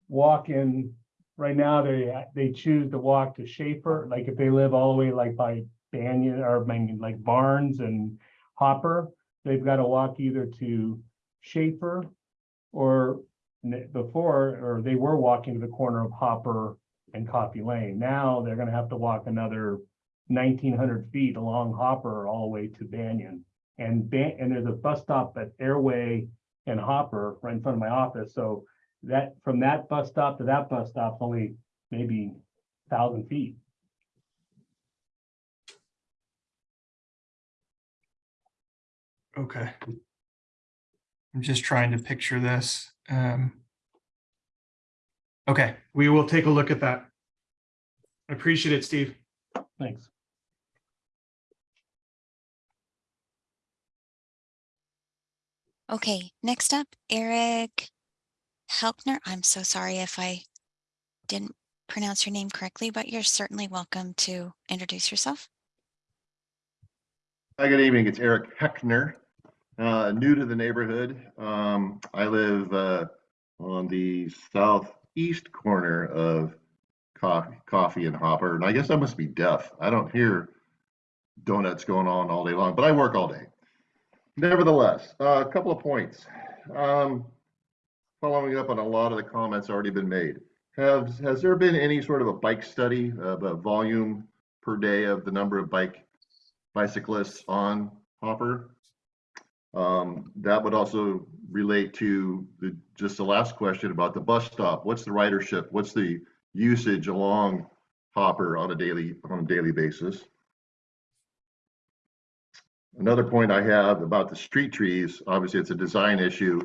walking, right now they, they choose to walk to Schaefer, like if they live all the way like by Banyan or like Barnes and Hopper, they've got to walk either to Schaefer or before, or they were walking to the corner of Hopper and Coffey Lane. Now they're gonna have to walk another nineteen hundred feet along Hopper all the way to Banyan. And and there's a bus stop at Airway and Hopper right in front of my office, so that, from that bus stop to that bus stop, only maybe thousand feet. Okay. I'm just trying to picture this. Um, Okay, we will take a look at that. I appreciate it, Steve. Thanks. Okay, next up, Eric Helpner. I'm so sorry if I didn't pronounce your name correctly, but you're certainly welcome to introduce yourself. Hi, good evening. It's Eric Heckner, uh, new to the neighborhood. Um, I live, uh, on the southeast corner of Coffey, Coffey and Hopper, and I guess I must be deaf. I don't hear donuts going on all day long, but I work all day. Nevertheless, uh, a couple of points. Um, following up on a lot of the comments already been made. Has, has there been any sort of a bike study of a volume per day of the number of bike bicyclists on Hopper. Um, that would also relate to the, just the last question about the bus stop. What's the ridership? What's the usage along Hopper on a daily, on a daily basis? Another point I have about the street trees, obviously it's a design issue,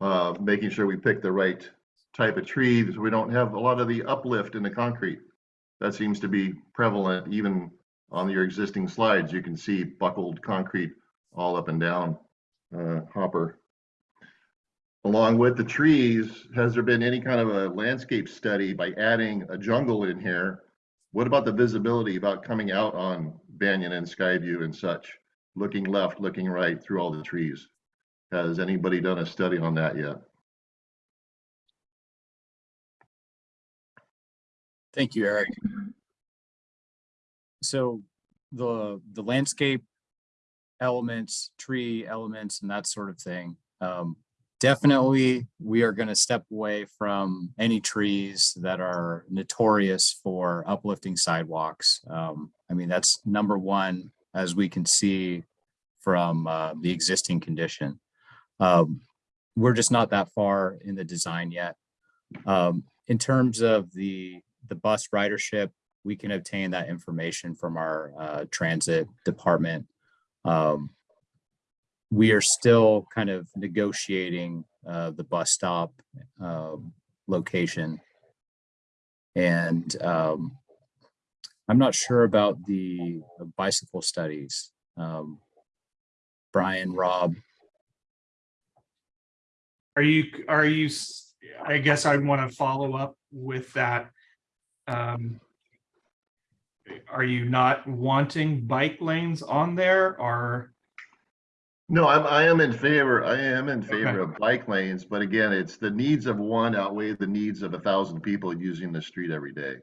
uh, making sure we pick the right type of tree so we don't have a lot of the uplift in the concrete. That seems to be prevalent even on your existing slides, you can see buckled concrete all up and down uh, Hopper. Along with the trees, has there been any kind of a landscape study by adding a jungle in here? What about the visibility about coming out on Banyan and Skyview and such? Looking left, looking right through all the trees? Has anybody done a study on that yet? Thank you, Eric. So the, the landscape elements, tree elements and that sort of thing. Um, definitely, we are going to step away from any trees that are notorious for uplifting sidewalks. Um, I mean, that's number one, as we can see from uh, the existing condition. Um, we're just not that far in the design yet. Um, in terms of the, the bus ridership, we can obtain that information from our uh, transit department. Um, we are still kind of negotiating uh, the bus stop um, location. And um, I'm not sure about the bicycle studies. Um, Brian, Rob, Are you, are you, I guess I want to follow up with that. Um, Are you not wanting bike lanes on there or? No, I'm, I am in favor, I am in favor Okay. of bike lanes, but again, it's the needs of one outweigh the needs of a thousand people using the street every day.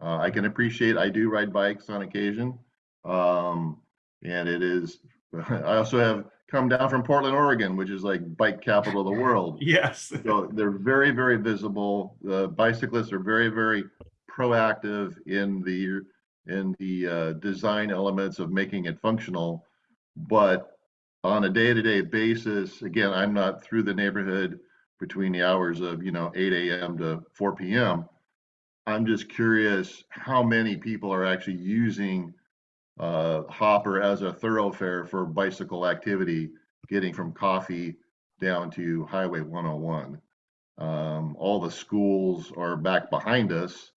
Uh, I can appreciate, I do ride bikes on occasion. Um, and it is, I also have come down from Portland, Oregon, which is like bike capital of the world. Yes. So they're very, very visible. The bicyclists are very, very proactive in the in the uh, design elements of making it functional. But on a day-to-day basis, again, I'm not through the neighborhood between the hours of, you know, eight AM to four PM. I'm just curious how many people are actually using uh, Hopper as a thoroughfare for bicycle activity, getting from Coffey down to Highway 101. Um, all the schools are back behind us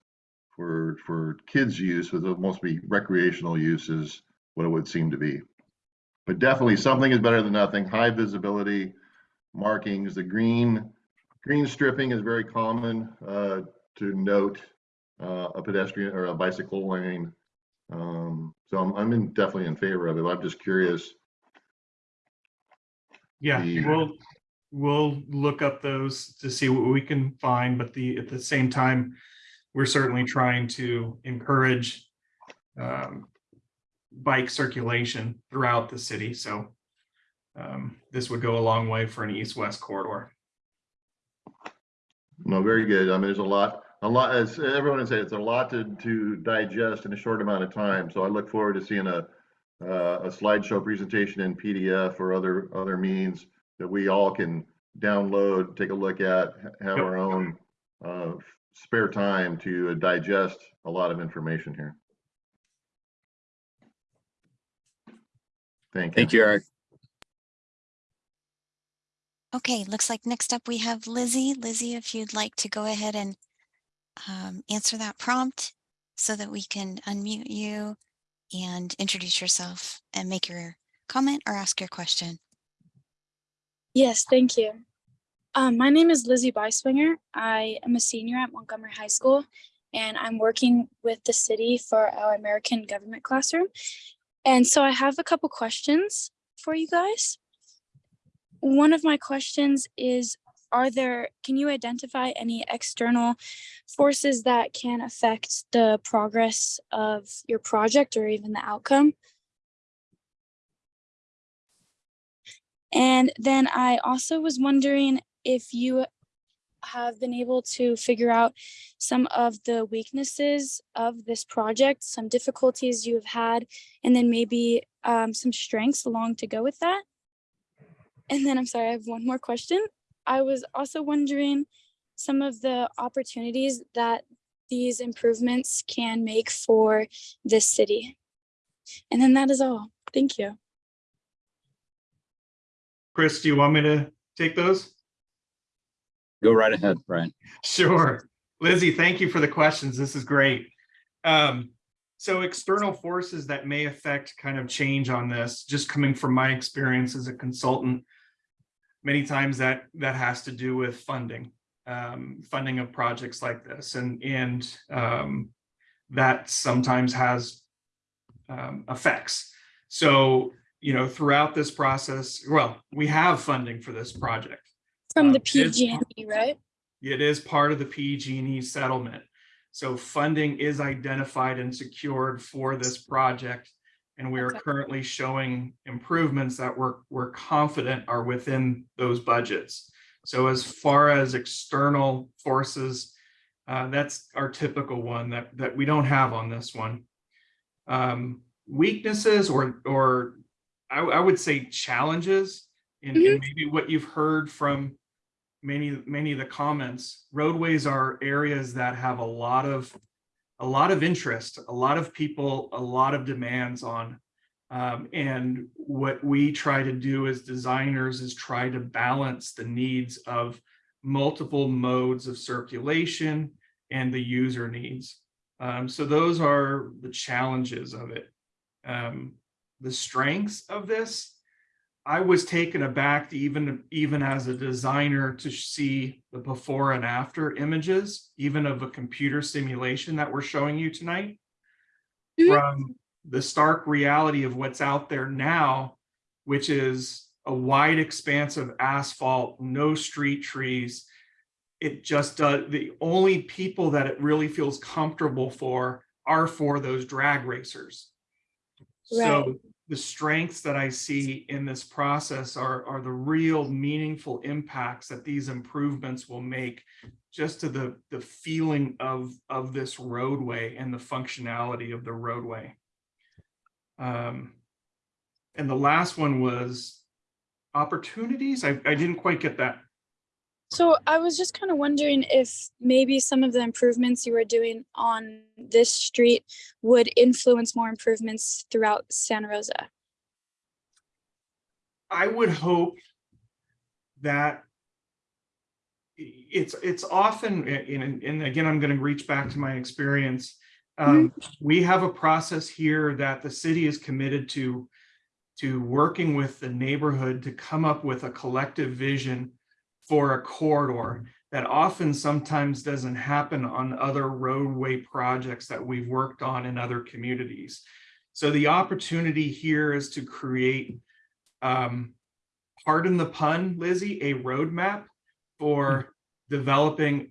for for kids' use, with it must be recreational use is what it would seem to be. But definitely something is better than nothing. High visibility markings. The green green stripping is very common uh, to note uh, a pedestrian or a bicycle lane. Um, so I'm, I'm in, definitely in favor of it. I'm just curious. Yeah, The- we'll, we'll look up those to see what we can find, but the, at the same time, we're certainly trying to encourage um, bike circulation throughout the city, so um, this would go a long way for an east-west corridor. No, very good. I mean, there's a lot, a lot, as everyone would say, it's a lot to, to digest in a short amount of time. So I look forward to seeing a, uh, a slideshow presentation in PDF or other, other means that we all can download, take a look at, have Yep. our own, uh, spare time to digest a lot of information here. Thank you. Thank you, Eric. Okay, looks like next up we have Lizzie. Lizzie, if you'd like to go ahead and um, answer that prompt so that we can unmute you and introduce yourself and make your comment or ask your question. Yes, thank you. Um, my name is Lizzie Beiswinger. I am a senior at Montgomery High School, and I'm working with the city for our American government classroom. And so I have a couple questions for you guys. One of my questions is, are there, can you identify any external forces that can affect the progress of your project or even the outcome? And then I also was wondering if you have been able to figure out some of the weaknesses of this project, some difficulties you have had, and then maybe um, some strengths along to go with that. And then I'm sorry, I have one more question. I was also wondering some of the opportunities that these improvements can make for this city. And then that is all. Thank you. Chris, do you want me to take those? Go right ahead, Brian. Sure. Lizzie, thank you for the questions. This is great. Um, so external forces that may affect kind of change on this, just coming from my experience as a consultant, many times that that has to do with funding, um, funding of projects like this, and and um, that sometimes has um, effects. So you know, throughout this process, well, we have funding for this project. From the Um, PG&E, right? it is part of the PG&E settlement. So funding is identified and secured for this project. And we are Okay. currently showing improvements that we're, we're confident are within those budgets. So as far as external forces, uh, that's our typical one that, that we don't have on this one. Um, weaknesses or, or I, I would say challenges in, in maybe what you've heard from many, many of the comments, roadways are areas that have a lot of, a lot of interest, a lot of people, a lot of demands on. Um, and what we try to do as designers is try to balance the needs of multiple modes of circulation and the user needs. Um, so those are the challenges of it. Um, the strengths of this, I was taken aback to even, even as a designer to see the before and after images, even of a computer simulation that we're showing you tonight. Mhm. From the stark reality of what's out there now, which is a wide expanse of asphalt, no street trees. It just does, the only people that it really feels comfortable for are for those drag racers. Right. So the strengths that I see in this process are, are the real meaningful impacts that these improvements will make just to the, the feeling of, of this roadway and the functionality of the roadway. Um, and the last one was opportunities. I, I didn't quite get that. So I was just kind of wondering if maybe some of the improvements you were doing on this street would influence more improvements throughout Santa Rosa. I would hope that it's, it's often, and, and again, I'm gonna reach back to my experience. Um, we have a process here that the city is committed to, to working with the neighborhood to come up with a collective vision for a corridor that often sometimes doesn't happen on other roadway projects that we've worked on in other communities. So the opportunity here is to create um, pardon the pun, Lizzie, a roadmap for developing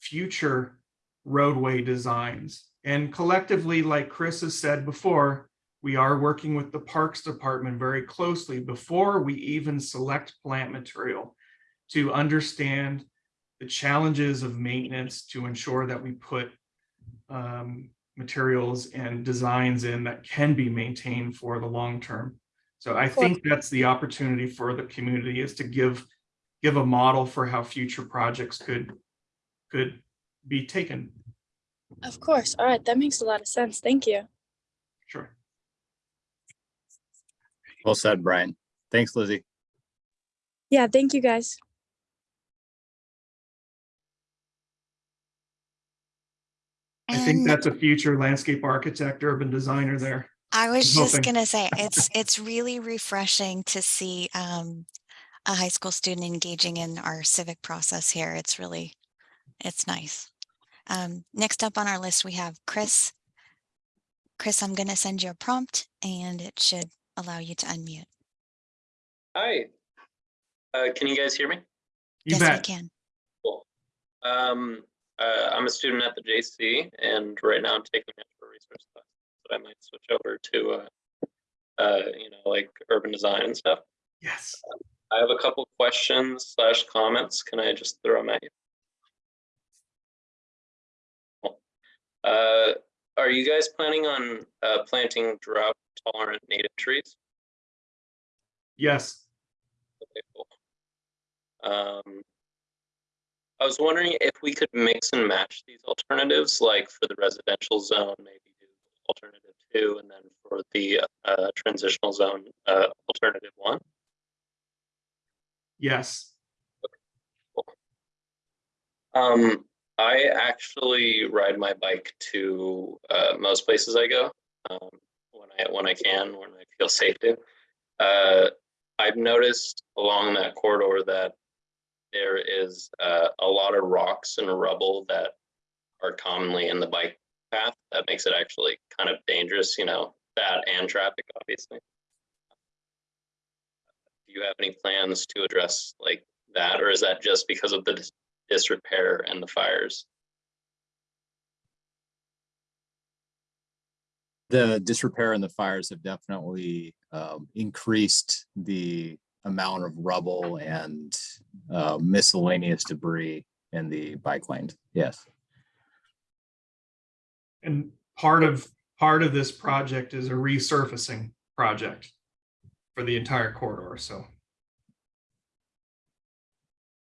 future roadway designs. And collectively, like Chris has said before, we are working with the Parks Department very closely before we even select plant material to understand the challenges of maintenance to ensure that we put um, materials and designs in that can be maintained for the long term. So I think that's the opportunity for the community is to give, give a model for how future projects could, could be taken. Of course. All right. That makes a lot of sense. Thank you. Sure. Well said, Brian. Thanks, Lizzie. Yeah. Thank you guys. I think that's a future landscape architect, urban designer there. I was I'm just hoping. gonna say, it's, it's really refreshing to see um, a high school student engaging in our civic process here. It's really, it's nice. Um, Next up on our list, we have Chris. Chris, I'm gonna send you a prompt and it should allow you to unmute. Hi. Uh, can you guys hear me? You Yes, we bet. can. Cool. Um, uh, I'm a student at the JC and right now I'm taking natural resource class, but I might switch over to, uh, uh, you know, like urban design and stuff. Yes. I have a couple questions slash comments. Can I just throw them at you? Cool. Uh, are you guys planning on, uh, planting drought tolerant native trees? Yes. Okay, cool. Um, I was wondering if we could mix and match these alternatives, like for the residential zone, maybe do alternative two, and then for the uh, transitional zone, uh, alternative one. Yes. Um, I actually ride my bike to uh, most places I go um, when I when I can, when I feel safe to. Uh, I've noticed along that corridor that there is uh, a lot of rocks and rubble that are commonly in the bike path. That makes it actually kind of dangerous, you know, that and traffic, obviously. Do you have any plans to address like that, or is that just because of the dis- disrepair and the fires? The disrepair and the fires have definitely um, increased the amount of rubble and uh, miscellaneous debris in the bike lanes. Yes. And part of, part of this project is a resurfacing project for the entire corridor, so.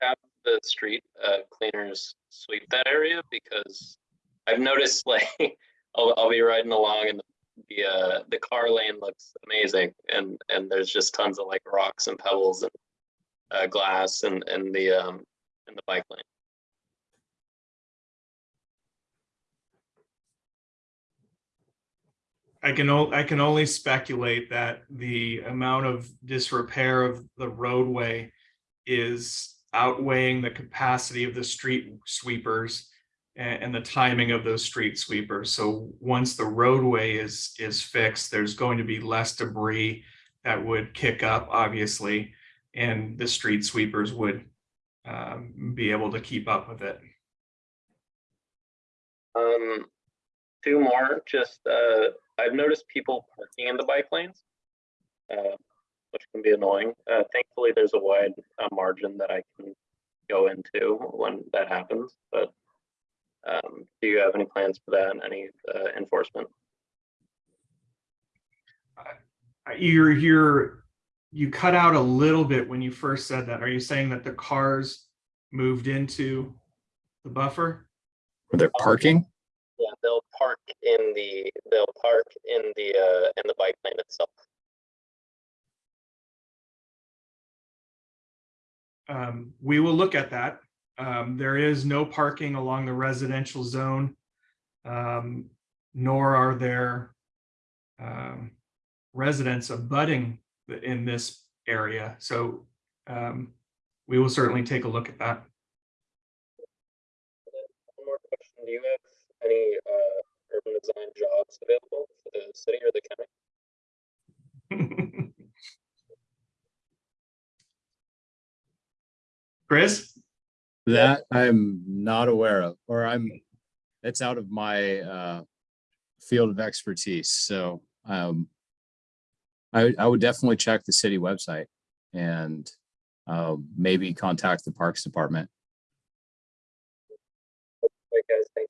have the street uh, cleaners sweep that area because I've noticed like I'll, I'll be riding along and the uh, the car lane looks amazing and and there's just tons of like rocks and pebbles and uh, glass and and the um in the bike lane. I can, I can only speculate that the amount of disrepair of the roadway is outweighing the capacity of the street sweepers and, the timing of those street sweepers. So once the roadway is, is fixed, there's going to be less debris that would kick up, obviously, and the street sweepers would um, be able to keep up with it. Um, two more. Just uh, I've noticed people parking in the bike lanes. uh, which can be annoying. Uh, thankfully, there's a wide uh, margin that I can go into when that happens. But um, do you have any plans for that? Any uh, enforcement? Uh, You're, you're, you cut out a little bit when you first said that. Are you saying that the cars moved into the buffer? Where they're parking? Yeah, they'll park in the they'll park in the uh, in the bike lane itself. Um, we will look at that. Um, there is no parking along the residential zone. Um, nor are there um, residents abutting in this area. So um, we will certainly take a look at that. One more question: Do you have any uh, urban design jobs available for the city or the county? Chris? That I'm not aware of, or I'm, it's out of my uh field of expertise, so um I I would definitely check the city website and uh maybe contact the Parks Department. Right, guys, thank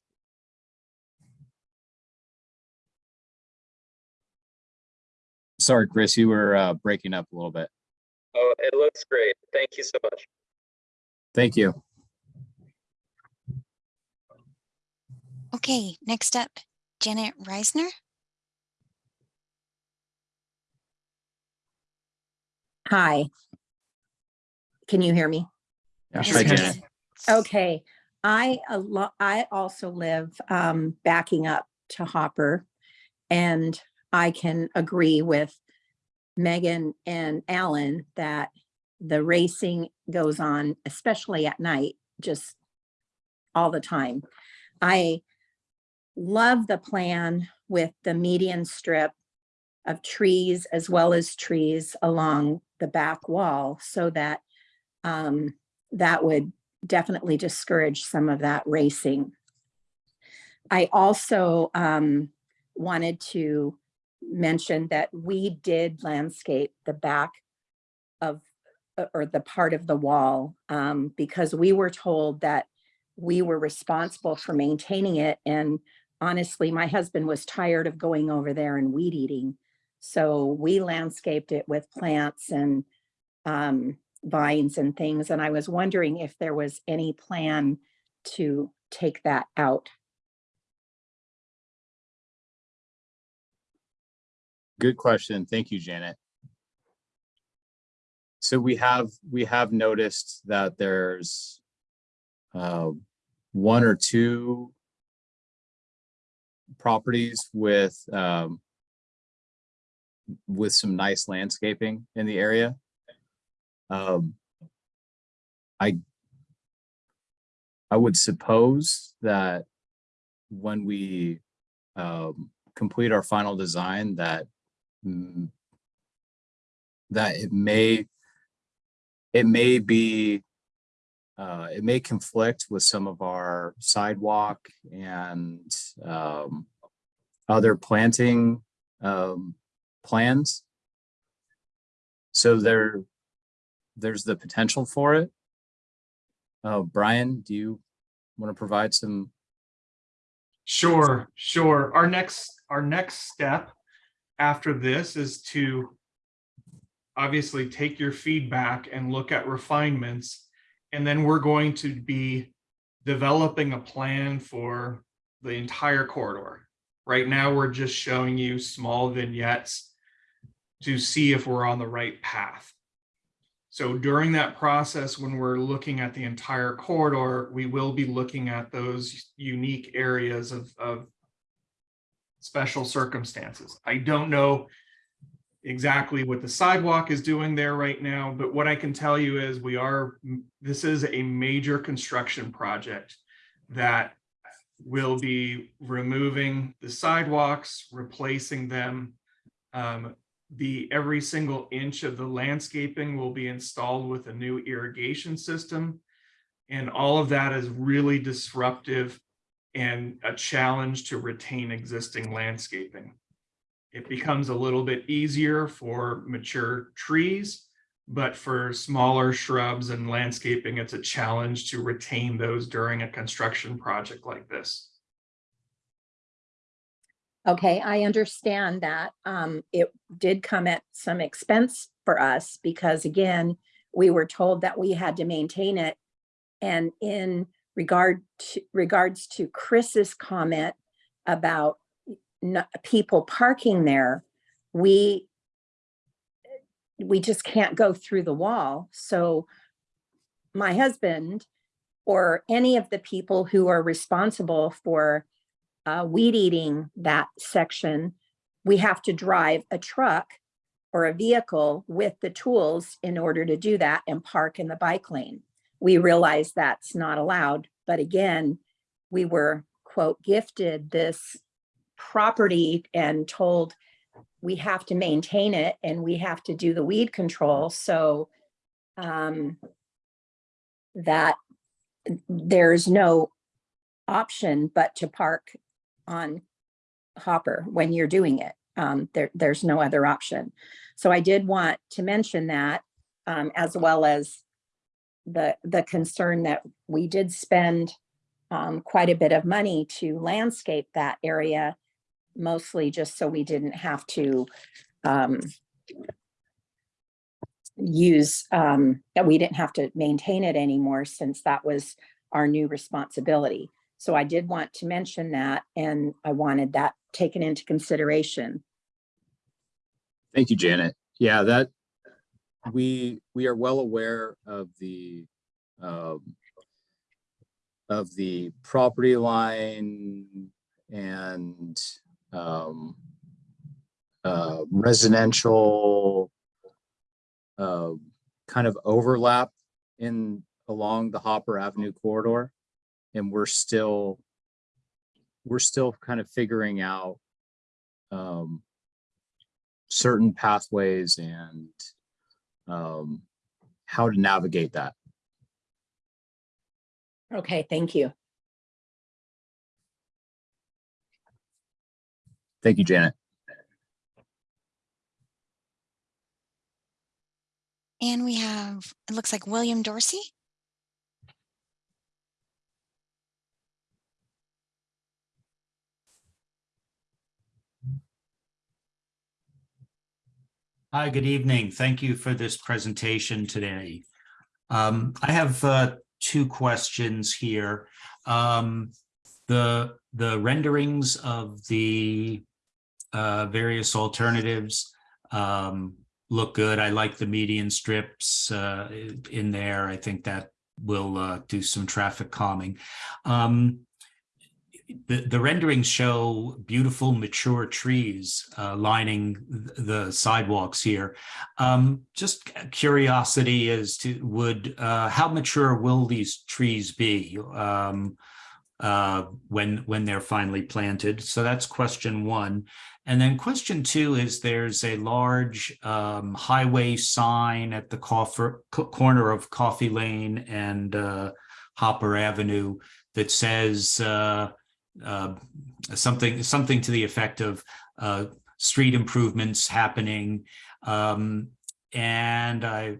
Sorry, Chris, you were uh breaking up a little bit. Oh, it looks great. Thank you so much. Thank you. Okay, next up, Janet Reisner. Hi. Can you hear me? Yeah, Yes, hi, ma'am. Janet. Okay, I a lo- I also live um backing up to Hopper. And I can agree with Megan and Alan that the racing goes on, especially at night, just all the time. I love the plan with the median strip of trees as well as trees along the back wall so that um, that would definitely discourage some of that racing. I also um, wanted to mention that we did landscape the back of, or the part of the wall, um, because we were told that we were responsible for maintaining it. And honestly, my husband was tired of going over there and weed eating. So we landscaped it with plants and um, vines and things. And I was wondering if there was any plan to take that out. Good question. Thank you, Janet. So we have, we have noticed that there's uh, one or two properties with um, with some nice landscaping in the area. Um, I I would suppose that when we um, complete our final design that mm, that it may it may be uh, it may conflict with some of our sidewalk and um, other planting um, plans. So there, there's the potential for it. Uh, Brian, do you want to provide some? Sure, sure. Our next, our next step after this is to obviously take your feedback and look at refinements. And then we're going to be developing a plan for the entire corridor. Right now, we're just showing you small vignettes to see if we're on the right path. So during that process, when we're looking at the entire corridor, we will be looking at those unique areas of, of special circumstances. I don't know exactly what the sidewalk is doing there right now, but what I can tell you is we are, this is a major construction project that will be removing the sidewalks, replacing them. Um, the every single inch of the landscaping will be installed with a new irrigation system. And all of that is really disruptive and a challenge to retain existing landscaping. it becomes a little bit easier for mature trees. But for smaller shrubs and landscaping, it's a challenge to retain those during a construction project like this. Okay, I understand that. Um, it did come at some expense for us because again, we were told that we had to maintain it. And in regard to regards to Chris's comment about people parking there, we we just can't go through the wall. So my husband or any of the people who are responsible for uh, weed eating that section, we have to drive a truck or a vehicle with the tools in order to do that and park in the bike lane. We realize that's not allowed, but again, we were quote gifted this property and told we have to maintain it and we have to do the weed control. So um, that there's no option but to park on Hopper when you're doing it. Um, there, there's no other option. So I did want to mention that um, as well as the, the concern that we did spend um, quite a bit of money to landscape that area, mostly just so we didn't have to um, use, um, that we didn't have to maintain it anymore since that was our new responsibility. So I did want to mention that and I wanted that taken into consideration. Thank you, Janet. Yeah, that we we are well aware of the um, of the property line and um, uh, residential uh, kind of overlap in along the Hopper Avenue corridor. And we're still we're still kind of figuring out um, certain pathways and um, how to navigate that. Okay, thank you. Thank you, Janet. And we have, it looks like William Dorsey. Hi, good evening. Thank you for this presentation today. Um, I have uh, two questions here. Um, the the renderings of the uh, various alternatives um, look good. I like the median strips uh, in there. I think that will uh, do some traffic calming. Um, the, the renderings show beautiful mature trees uh, lining th- the sidewalks here. Um, just curiosity as to would uh, how mature will these trees be um, uh, when when they're finally planted? So that's question one. And then question two is there's a large um, highway sign at the corner of Coffey Lane and uh, Hopper Avenue that says uh, uh, something something to the effect of uh, street improvements happening. Um, and I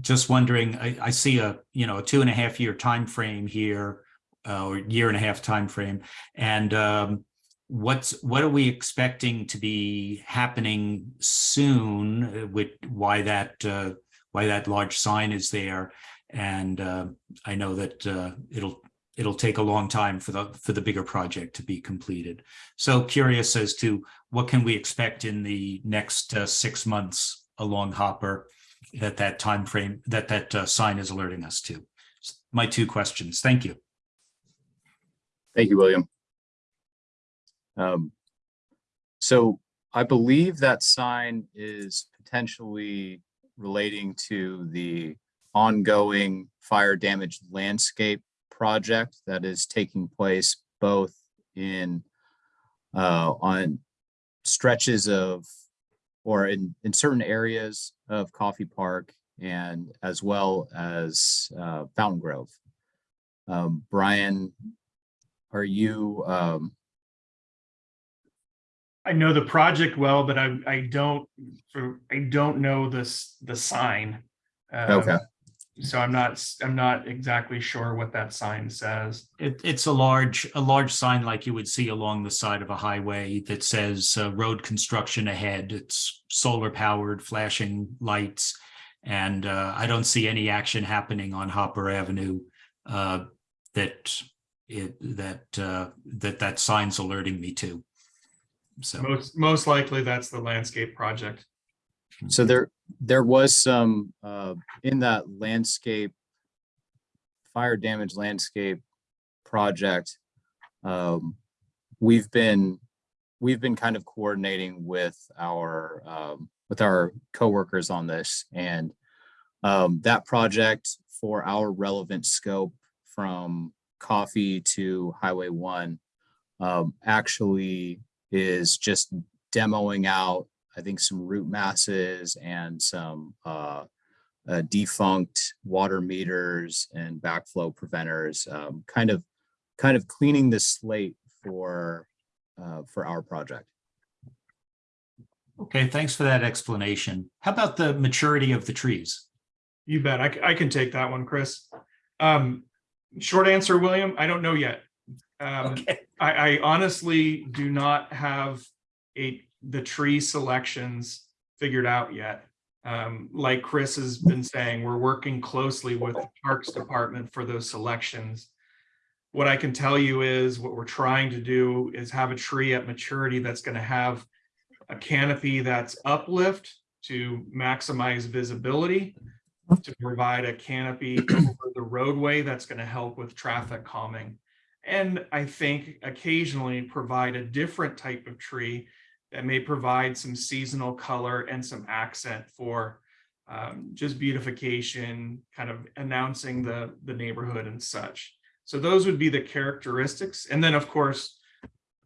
just wondering, I, I see a you know a two and a half year time frame here, uh, or year and a half time frame, and um, what's what are we expecting to be happening soon? uh, With why that uh, why that large sign is there, and uh, I know that uh, it'll it'll take a long time for the for the bigger project to be completed. So curious as to what can we expect in the next uh, six months along Hopper that that time frame that that uh, sign is alerting us to. My two questions. Thank you. Thank you, William. Um, so I believe that sign is potentially relating to the ongoing fire damaged landscape project that is taking place both in uh, on stretches of or in, in certain areas of Coffey Park and as well as uh, Fountain Grove. Um, Brian, are you um, I know the project well, but I, I don't, I don't know this, the sign. Um, Okay. So I'm not, s- I'm not exactly sure what that sign says. It, it's a large, a large sign like you would see along the side of a highway that says uh, road construction ahead. It's solar powered, flashing lights. And uh, I don't see any action happening on Hopper Avenue uh, that it, that, uh, that that sign's alerting me to. So, Most, most likely that's the landscape project. So there, there was some, uh, in that landscape, fire damage landscape project. Um, we've been, we've been kind of coordinating with our, um, with our coworkers on this and um, that project for our relevant scope from Coffey to Highway One um, actually is just demoing out I think some root masses and some uh, uh, defunct water meters and backflow preventers, um, kind of, kind of cleaning the slate for, uh, for our project. okay, thanks for that explanation. How about the maturity of the trees? You bet. I can take that one, Chris. Um, short answer, William, I don't know yet. Um, Okay. I, I honestly do not have a, the tree selections figured out yet. Um, like Chris has been saying, we're working closely with the Parks Department for those selections. What I can tell you is what we're trying to do is have a tree at maturity that's gonna have a canopy that's uplift to maximize visibility, to provide a canopy over the roadway that's gonna help with traffic calming. And I think occasionally provide a different type of tree that may provide some seasonal color and some accent for um, just beautification, kind of announcing the, the neighborhood and such. So those would be the characteristics. And then, of course,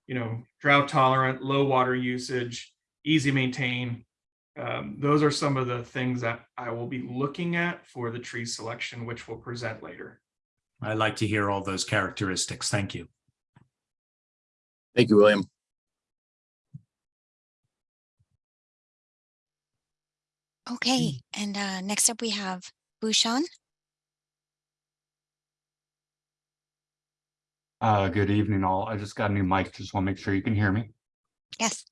you know, drought tolerant, low water usage, easy maintain. Um, those are some of the things that I will be looking at for the tree selection, which we'll present later. I like to hear all those characteristics. Thank you. Thank you, William. Okay, and uh, next up we have Bhushan. Uh, good evening all. I just got a new mic. Just want to make sure you can hear me. Yes.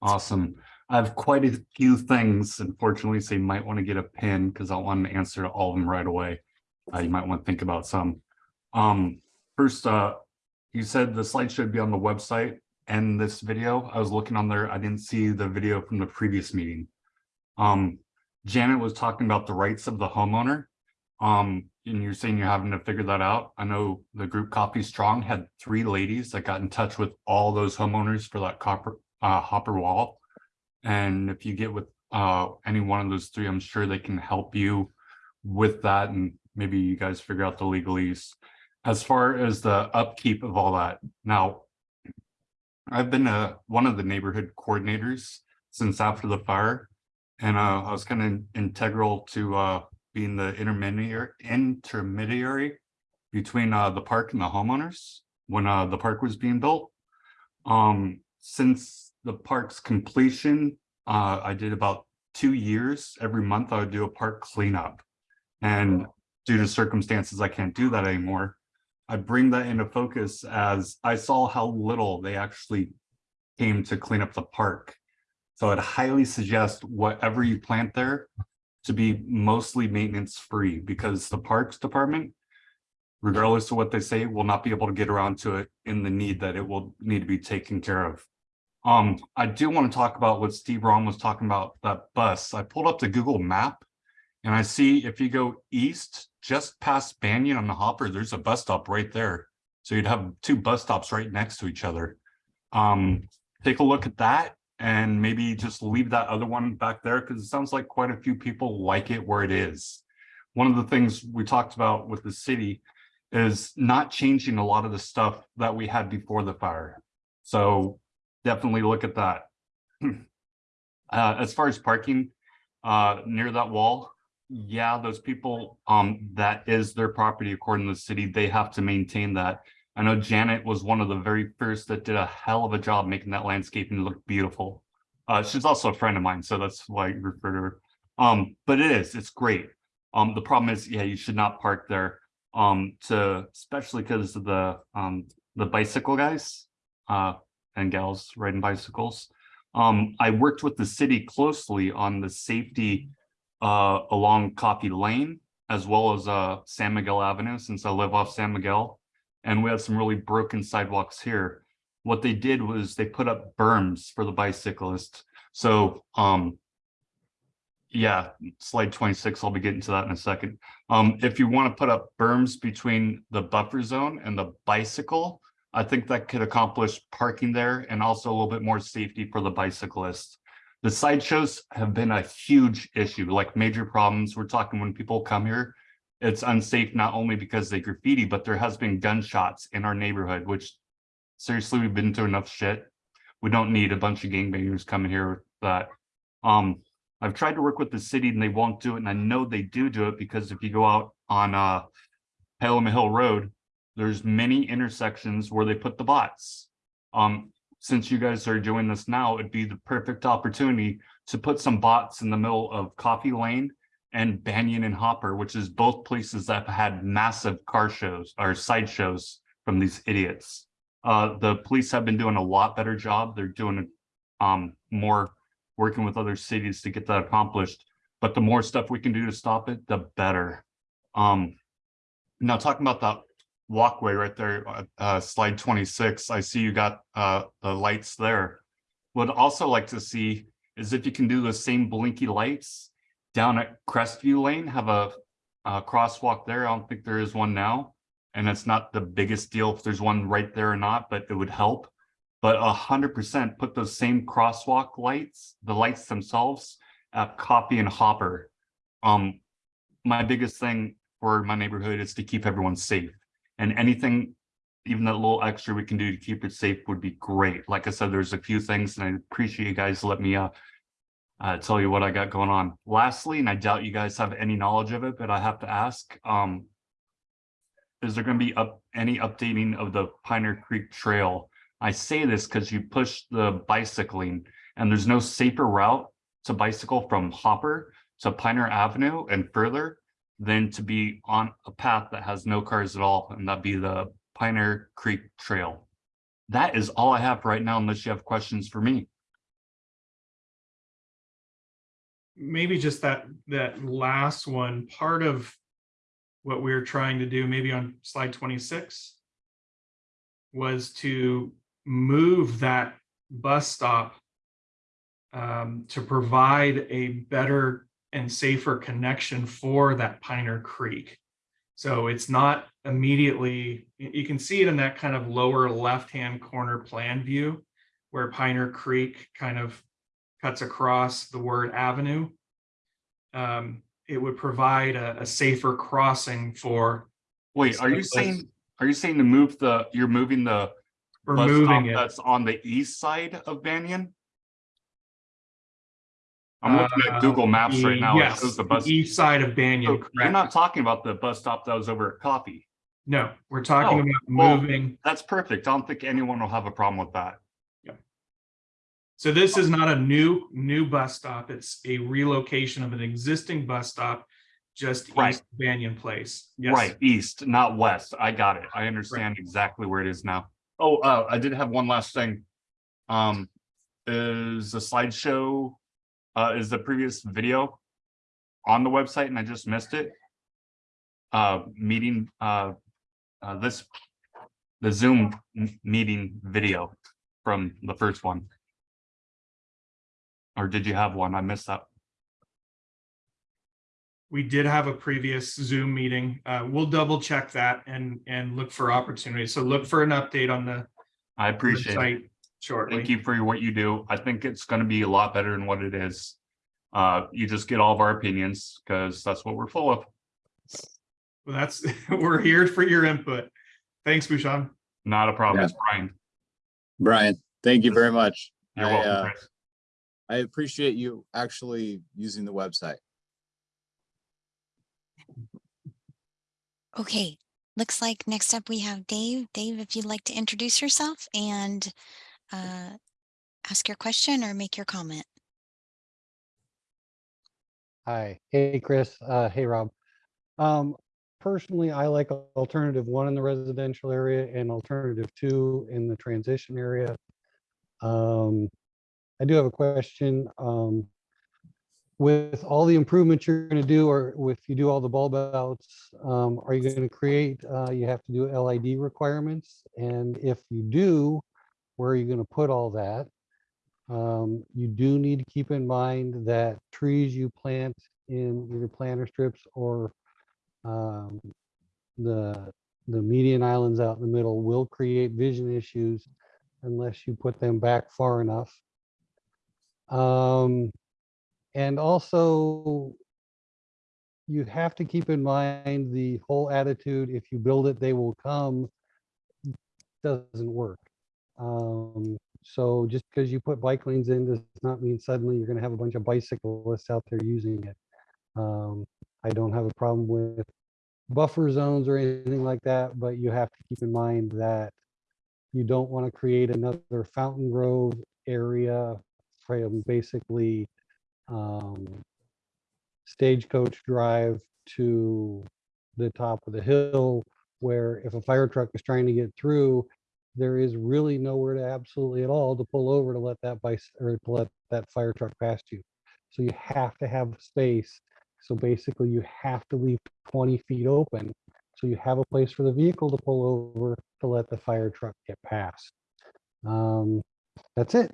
Awesome. I have quite a few things, unfortunately, so you might want to get a pin because I want to answer all of them right away. Uh, you might want to think about some. Um, first, uh, you said the slide should be on the website and this video. I was looking on there. I didn't see the video from the previous meeting. Um, Janet was talking about the rights of the homeowner. Um, and you're saying you're having to figure that out. I know the group Coffey Strong had three ladies that got in touch with all those homeowners for that copper uh, hopper wall. And if you get with uh, any one of those three, I'm sure they can help you with that and maybe you guys figure out the legalese. As far as the upkeep of all that, now I've been uh, one of the neighborhood coordinators since after the fire. And uh, I was kind of integral to uh, being the intermediary intermediary between uh, the park and the homeowners when uh, the park was being built. Um, since the park's completion, I did about two years. Every month I would do a park cleanup. And due to circumstances, I can't do that anymore. I bring that into focus as I saw how little they actually came to clean up the park. So I'd highly suggest whatever you plant there to be mostly maintenance free because the Parks Department, regardless of what they say, will not be able to get around to it in the need that it will need to be taken care of. Um, I do want to talk about what Steve Ron was talking about, that bus. I pulled up the Google map and I see if you go east, just past Banyan on the Hopper, there's a bus stop right there. So you'd have two bus stops right next to each other. Um, take a look at that and maybe just leave that other one back there because it sounds like quite a few people like it where it is. One of the things we talked about with the city is not changing a lot of the stuff that we had before the fire. So definitely look at that. Uh, as far as parking uh, near that wall, yeah, those people, um, that is their property according to the city, they have to maintain that. I know Janet was one of the very first that did a hell of a job making that landscaping look beautiful. Uh, she's also a friend of mine, so that's why I refer to her. Um, but it is, it's great. Um, the problem is, yeah, you should not park there. Um, to, especially because of the, um, the bicycle guys, uh, and gals riding bicycles. Um, I worked with the city closely on the safety, uh, along Coffey Lane as well as, uh, San Miguel Avenue, since I live off San Miguel. And we had some really broken sidewalks here. What they did was they put up berms for the bicyclists. So, um, yeah, slide twenty-six, I'll be getting to that in a second. Um, if you want to put up berms between the buffer zone and the bicycle, I think that could accomplish parking there and also a little bit more safety for the bicyclists. The sideshows have been a huge issue, like major problems. We're talking when people come here, it's unsafe not only because they graffiti, but there has been gunshots in our neighborhood, which seriously, we've been through enough shit. We don't need a bunch of gangbangers coming here with that. Um, I've tried to work with the city and they won't do it. And I know they do do it because if you go out on uh Pelham Hill Road, there's many intersections where they put the bots. Um, since you guys are doing this now, it'd be the perfect opportunity to put some bots in the middle of Coffey Lane and Banyan and Hopper, which is both places that have had massive car shows or side shows from these idiots. Uh, the police have been doing a lot better job. They're doing um more working with other cities to get that accomplished. But the more stuff we can do to stop it, the better. Um, now talking about that walkway right there, uh, uh, slide twenty-six, I see you got, uh, the lights there. Would also like to see is if you can do the same blinky lights down at Crestview Lane, have a, a crosswalk there. I don't think there is one now. And it's not the biggest deal if there's one right there or not, but it would help. But a hundred percent put those same crosswalk lights, the lights themselves at Coffey and Hopper. Um, my biggest thing for my neighborhood is to keep everyone safe. And anything, even that little extra we can do to keep it safe would be great. Like I said, there's a few things and I appreciate you guys let me uh, uh, tell you what I got going on. Lastly, and I doubt you guys have any knowledge of it, but I have to ask, um, is there going to be up any updating of the Piner Creek Trail? I say this because you push the bicycling and there's no safer route to bicycle from Hopper to Pioneer Avenue and further than to be on a path that has no cars at all, and that'd be the Piner Creek Trail. That is all I have right now, unless you have questions for me. maybe just that, that last one, part of what we were trying to do, maybe on slide twenty-six, was to move that bus stop um, to provide a better and safer connection for that Piner Creek. So it's not immediately, you can see it in that kind of lower left-hand corner plan view where Piner Creek kind of cuts across the word avenue. Um, it would provide a, a safer crossing for. Wait, are you saying, are you saying to move the, you're moving the We're bus moving stop it. that's on the east side of Banyan? I'm looking Uh, at Google Maps right now. It yes, shows the bus. East side of Banyan, So You're not talking about the bus stop that was over at Coffey. No, we're talking Oh, about well, moving. That's perfect. I don't think anyone will have a problem with that. Yeah. So this is not a new, new bus stop. It's a relocation of an existing bus stop just Right. east of Banyan Place. Yes. Right, east, not west. I got it. I understand exactly where it is now. Oh, uh, I did have one last thing. Um, is the slideshow, uh, is the previous video on the website and I just missed it? Uh, meeting, uh, uh, this, the Zoom meeting video from the first one. Or did you have one? I missed that. We did have a previous Zoom meeting. Uh, we'll double check that and, and look for opportunities. So look for an update on the I appreciate it. Website shortly. Thank you for what you do. I think it's gonna be a lot better than what it is. Uh, you just get all of our opinions, because that's what we're full of. Well, that's, we're here for your input. Thanks, Bouchon. Not a problem, Yeah. it's Brian. Brian, thank you very much. You're I, welcome, uh, I appreciate you actually using the website. Okay, looks like next up we have Dave. Dave, if you'd like to introduce yourself and uh, ask your question or make your comment. Hi, hey Chris, uh, hey Rob. Um, personally, I like alternative one in the residential area and alternative two in the transition area. Um, I do have a question. Um, with all the improvements you're going to do, or if you do all the bulb outs, um, are you going to create? Uh, you have to do LID requirements, and if you do, where are you going to put all that? Um, you do need to keep in mind that trees you plant in your planter strips or um, the the median islands out in the middle will create vision issues unless you put them back far enough. Um, and also, you have to keep in mind the whole attitude, if you build it, they will come, doesn't work. Um, so just because you put bike lanes in does not mean suddenly you're going to have a bunch of bicyclists out there using it. Um, I don't have a problem with buffer zones or anything like that, but you have to keep in mind that you don't want to create another Fountain Grove area from basically um, Stagecoach Drive to the top of the hill, where if a fire truck is trying to get through, there is really nowhere to absolutely at all to pull over to let that bike or to let that fire truck past you. So you have to have space. So basically you have to leave 20 feet open. So you have a place for the vehicle to pull over to let the fire truck get past. Um, that's it.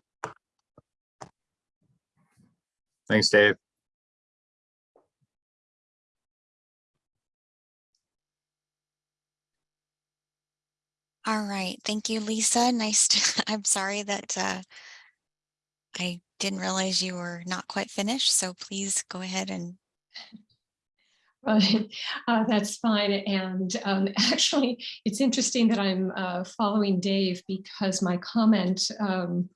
Thanks, Dave. All right, thank you, Lisa. Nice to, I'm sorry that uh, I didn't realize you were not quite finished, so please go ahead and Right, uh, that's fine. And um, actually, it's interesting that I'm uh, following Dave because my comment, um,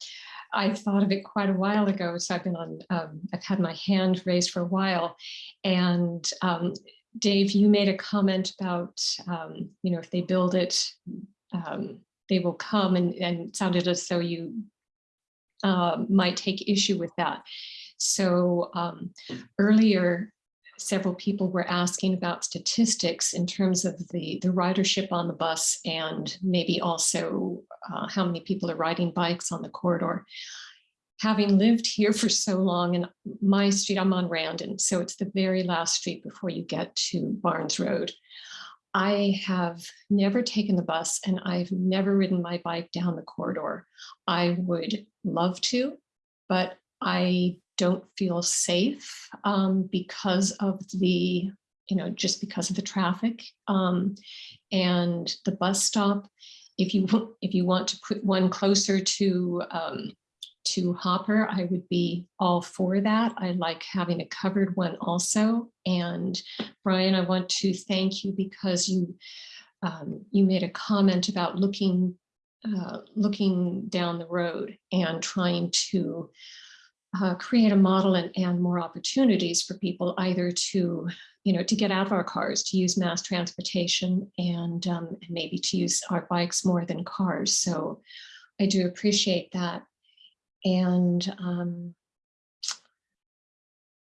I thought of it quite a while ago. So I've been on, um, I've had my hand raised for a while. And um, Dave, you made a comment about, um, you know, if they build it, um, they will come and, and sounded as though you uh, might take issue with that. So um, earlier, several people were asking about statistics in terms of the, the ridership on the bus and maybe also uh, how many people are riding bikes on the corridor. Having lived here for so long and my street, I'm on Randon, so it's the very last street before you get to Barnes Road. I have never taken the bus and I've never ridden my bike down the corridor. I would love to, but I don't feel safe um, because of the, you know, just because of the traffic um, and the bus stop. If you if you want to put one closer to um, to Hopper, I would be all for that. I like having a covered one also. And Brian, I want to thank you because you um, you made a comment about looking uh, looking down the road and trying to uh, create a model and, and more opportunities for people either to, you know, to get out of our cars, to use mass transportation and, um, and maybe to use our bikes more than cars. So I do appreciate that. And um,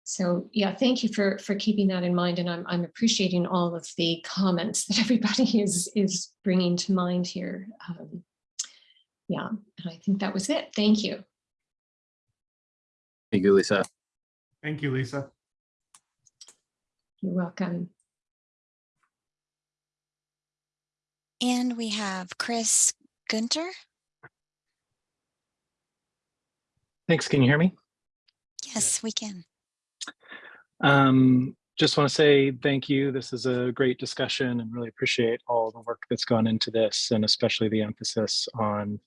so, yeah, thank you for, for keeping that in mind. And I'm, I'm appreciating all of the comments that everybody is, is bringing to mind here. Um, yeah, and I think that was it. Thank you. Thank you, Lisa. Thank you, Lisa. You're welcome. And we have Chris Gunter. Thanks. Can you hear me? Yes, we can. Um, just want to say thank you. This is a great discussion and really appreciate all the work that's gone into this and especially the emphasis on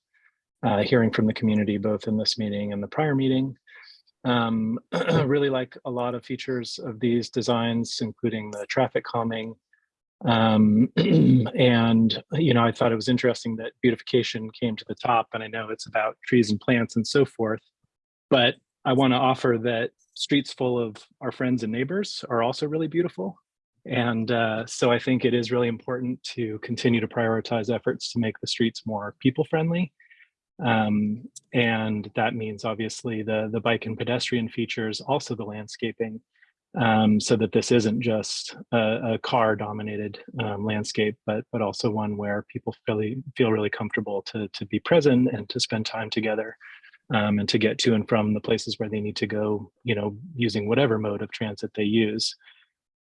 uh, hearing from the community, both in this meeting and the prior meeting. Um, really like a lot of features of these designs, including the traffic calming. Um, and, you know, I thought it was interesting that beautification came to the top and I know it's about trees and plants and so forth. But I want to offer that streets full of our friends and neighbors are also really beautiful. And uh, so I think it is really important to continue to prioritize efforts to make the streets more people friendly. Um, and that means obviously the, the bike and pedestrian features, also the landscaping, um, so that this isn't just a, a car dominated um, landscape, but, but also one where people really feel really comfortable to, to be present and to spend time together um, and to get to and from the places where they need to go, you know, using whatever mode of transit they use.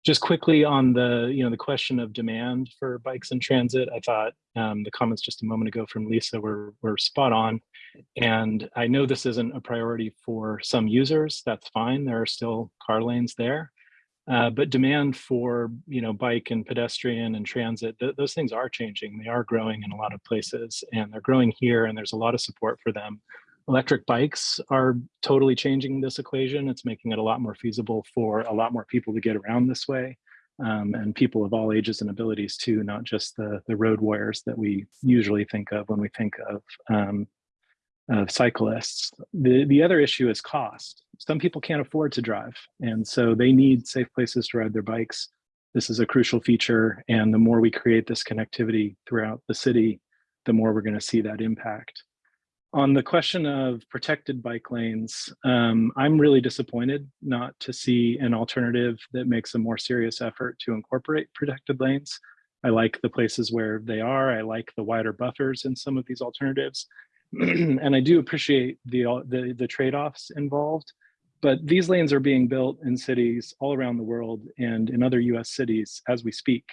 Just quickly on the, you know, the question of demand for bikes and transit, I thought um, the comments just a moment ago from Lisa were, were spot on. And I know this isn't a priority for some users, that's fine. There are still car lanes there. Uh, but demand for, you know, bike and pedestrian and transit, th those things are changing. They are growing in a lot of places and they're growing here and there's a lot of support for them. Electric bikes are totally changing this equation. It's making it a lot more feasible for a lot more people to get around this way. Um, and people of all ages and abilities too, not just the, the road warriors that we usually think of when we think of, um, of cyclists. The, the other issue is cost. Some people can't afford to drive, and so they need safe places to ride their bikes. This is a crucial feature, and the more we create this connectivity throughout the city, the more we're gonna see that impact. On the question of protected bike lanes, um, I'm really disappointed not to see an alternative that makes a more serious effort to incorporate protected lanes. I like the places where they are. I like the wider buffers in some of these alternatives. and I do appreciate the, the, the trade-offs involved. But these lanes are being built in cities all around the world and in other US cities as we speak,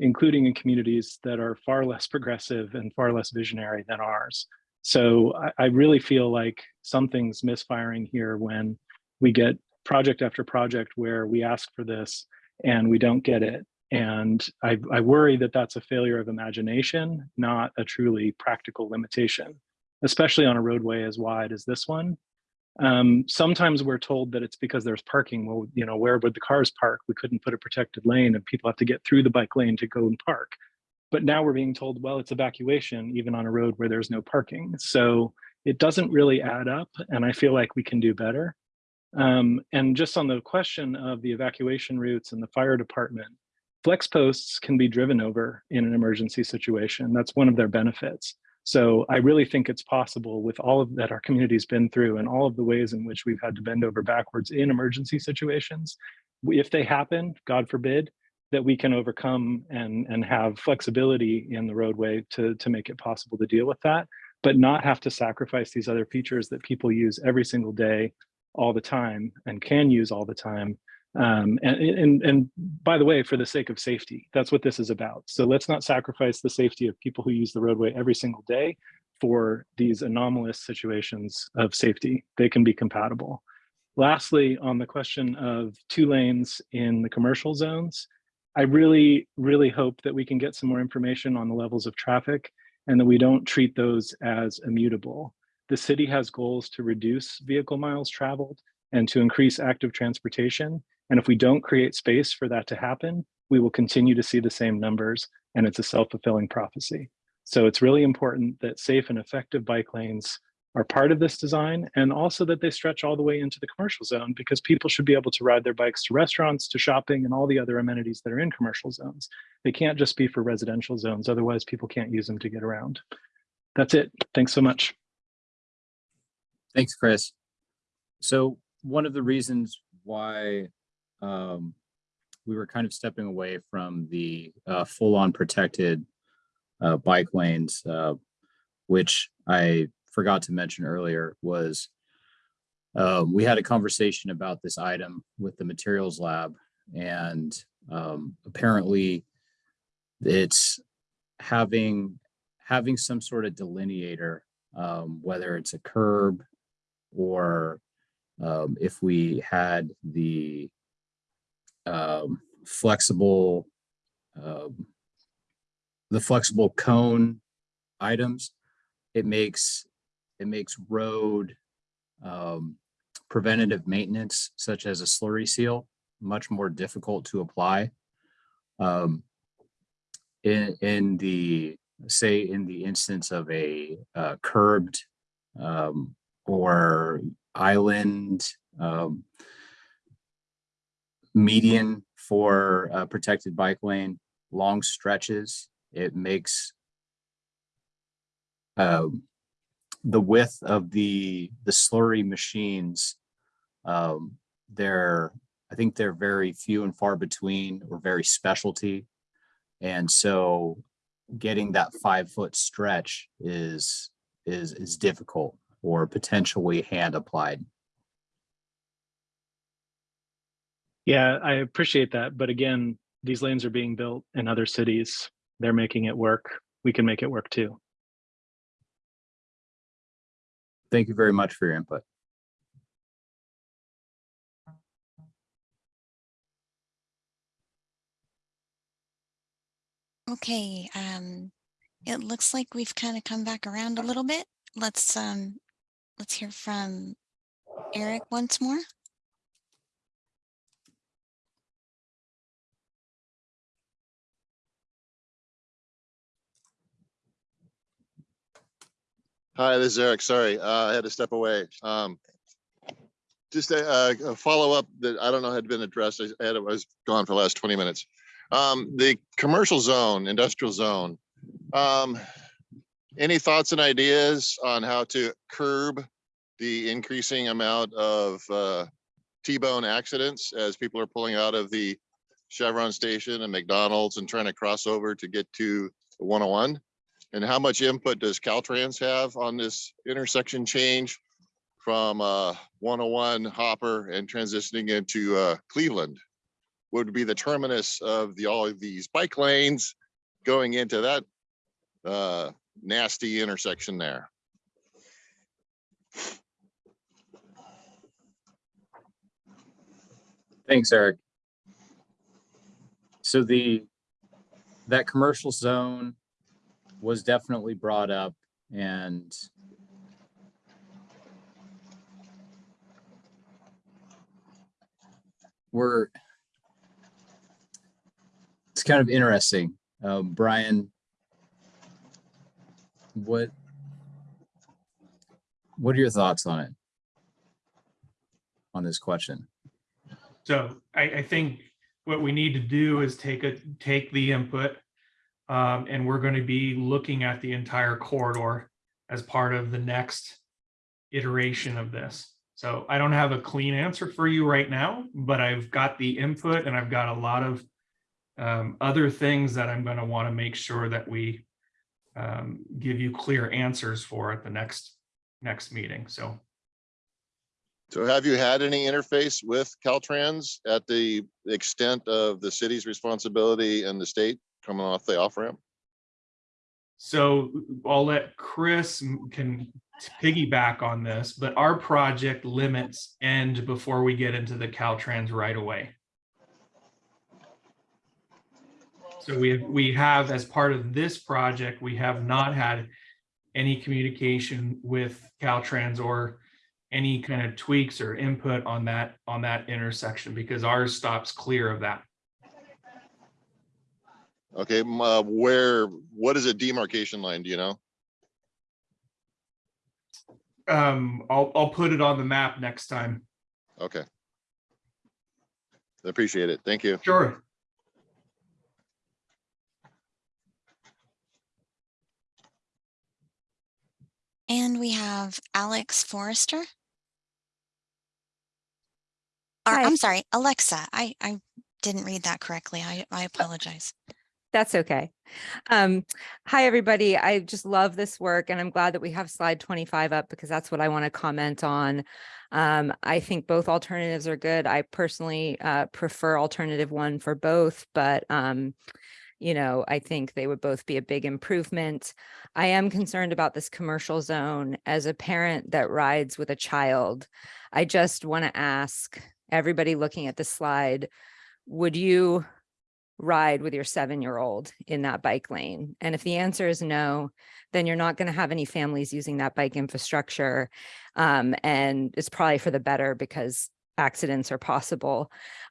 including in communities that are far less progressive and far less visionary than ours. So I, I really feel like something's misfiring here when we get project after project where we ask for this and we don't get it. And I, I worry that that's a failure of imagination, not a truly practical limitation, especially on a roadway as wide as this one. Um, sometimes we're told that it's because there's parking. Well, you know, where would the cars park? We couldn't put a protected lane and people have to get through the bike lane to go and park. But now we're being told, well, it's evacuation, even on a road where there's no parking. So it doesn't really add up. And I feel like we can do better. Um, and just on the question of the evacuation routes and the fire department, flex posts can be driven over in an emergency situation. That's one of their benefits. So I really think it's possible with all of that our community's been through and all of the ways in which we've had to bend over backwards in emergency situations. If they happen, God forbid, that we can overcome and, and have flexibility in the roadway to, to make it possible to deal with that, but not have to sacrifice these other features that people use every single day, all the time, and can use all the time. Um, and, and, and by the way, for the sake of safety, that's what this is about. So let's not sacrifice the safety of people who use the roadway every single day for these anomalous situations of safety. They can be compatible. Lastly, on the question of two lanes in the commercial zones, I really, really hope that we can get some more information on the levels of traffic and that we don't treat those as immutable. The city has goals to reduce vehicle miles traveled and to increase active transportation. And if we don't create space for that to happen, we will continue to see the same numbers and it's a self-fulfilling prophecy. So it's really important that safe and effective bike lanes are part of this design and also that they stretch all the way into the commercial zone because people should be able to ride their bikes to restaurants, to shopping and all the other amenities that are in commercial zones. They can't just be for residential zones. Otherwise people can't use them to get around. That's it. Thanks so much. Thanks, Chris. So one of the reasons why um, we were kind of stepping away from the uh, full-on protected uh, bike lanes, uh, which I forgot to mention earlier was uh, we had a conversation about this item with the materials lab and um, apparently it's having having some sort of delineator, um, whether it's a curb or um, if we had the um, flexible um, the flexible cone items, it makes it makes road um, preventative maintenance, such as a slurry seal, much more difficult to apply. Um, in, in the, say, in the instance of a uh, curbed um, or island um, median for a protected bike lane, long stretches. It makes um, the width of the, the slurry machines, um, they're, I think they're very few and far between or very specialty. And so getting that five foot stretch is, is, is difficult or potentially hand applied. Yeah, I appreciate that. But again, these lanes are being built in other cities. They're making it work. We can make it work too. Thank you very much for your input. Okay, um, it looks like we've kind of come back around a little bit. Let's, um, let's hear from Eric once more. Hi, this is Eric. Sorry, uh, I had to step away. Um, just a, a- a follow-up that I don't know had been addressed. I had, I was gone for the last twenty minutes. Um, the commercial zone, industrial zone. Um, any thoughts and ideas on how to curb the increasing amount of, uh, T-bone accidents as people are pulling out of the Chevron station and McDonald's and trying to cross over to get to one oh one? And how much input does Caltrans have on this intersection change from uh, 101 Hopper and transitioning into uh, Cleveland? Would be the terminus of the, all of these bike lanes going into that uh, nasty intersection there. Thanks, Eric. So the, that commercial zone was definitely brought up and we're, it's kind of interesting. Um, Brian, what, what are your thoughts on it? On this question? So I, I think what we need to do is take a, take the input. Um, and we're going to be looking at the entire corridor as part of the next iteration of this. So I don't have a clean answer for you right now, but I've got the input and I've got a lot of um, other things that I'm going to want to make sure that we um, give you clear answers for at the next, next meeting. So So have you had any interface with Caltrans at the extent of the city's responsibility and the state coming off the off ramp? So I'll let Chris can piggyback on this, but our project limits end before we get into the Caltrans right away. So we, we have, as part of this project, we have not had any communication with Caltrans or any kind of tweaks or input on that, on that intersection because ours stops clear of that. Okay, uh, where, what is a demarcation line, do you know? Um, I'll, I'll put it on the map next time. Okay. I appreciate it. Thank you. Sure. And we have Alex Forrester. Or, Hi. I'm sorry, Alexa. I, I didn't read that correctly. I, I apologize. That's okay. Um, hi, everybody. I just love this work and I'm glad that we have slide 25 up because that's what I want to comment on. Um, I think both alternatives are good. I personally uh, prefer alternative one for both, but um, you know, I think they would both be a big improvement. I am concerned about this commercial zone as a parent that rides with a child. I just want to ask everybody looking at the slide, would you ride with your seven-year-old in that bike lane? And if the answer is no, then you're not going to have any families using that bike infrastructure. Um, and it's probably for the better because accidents are possible.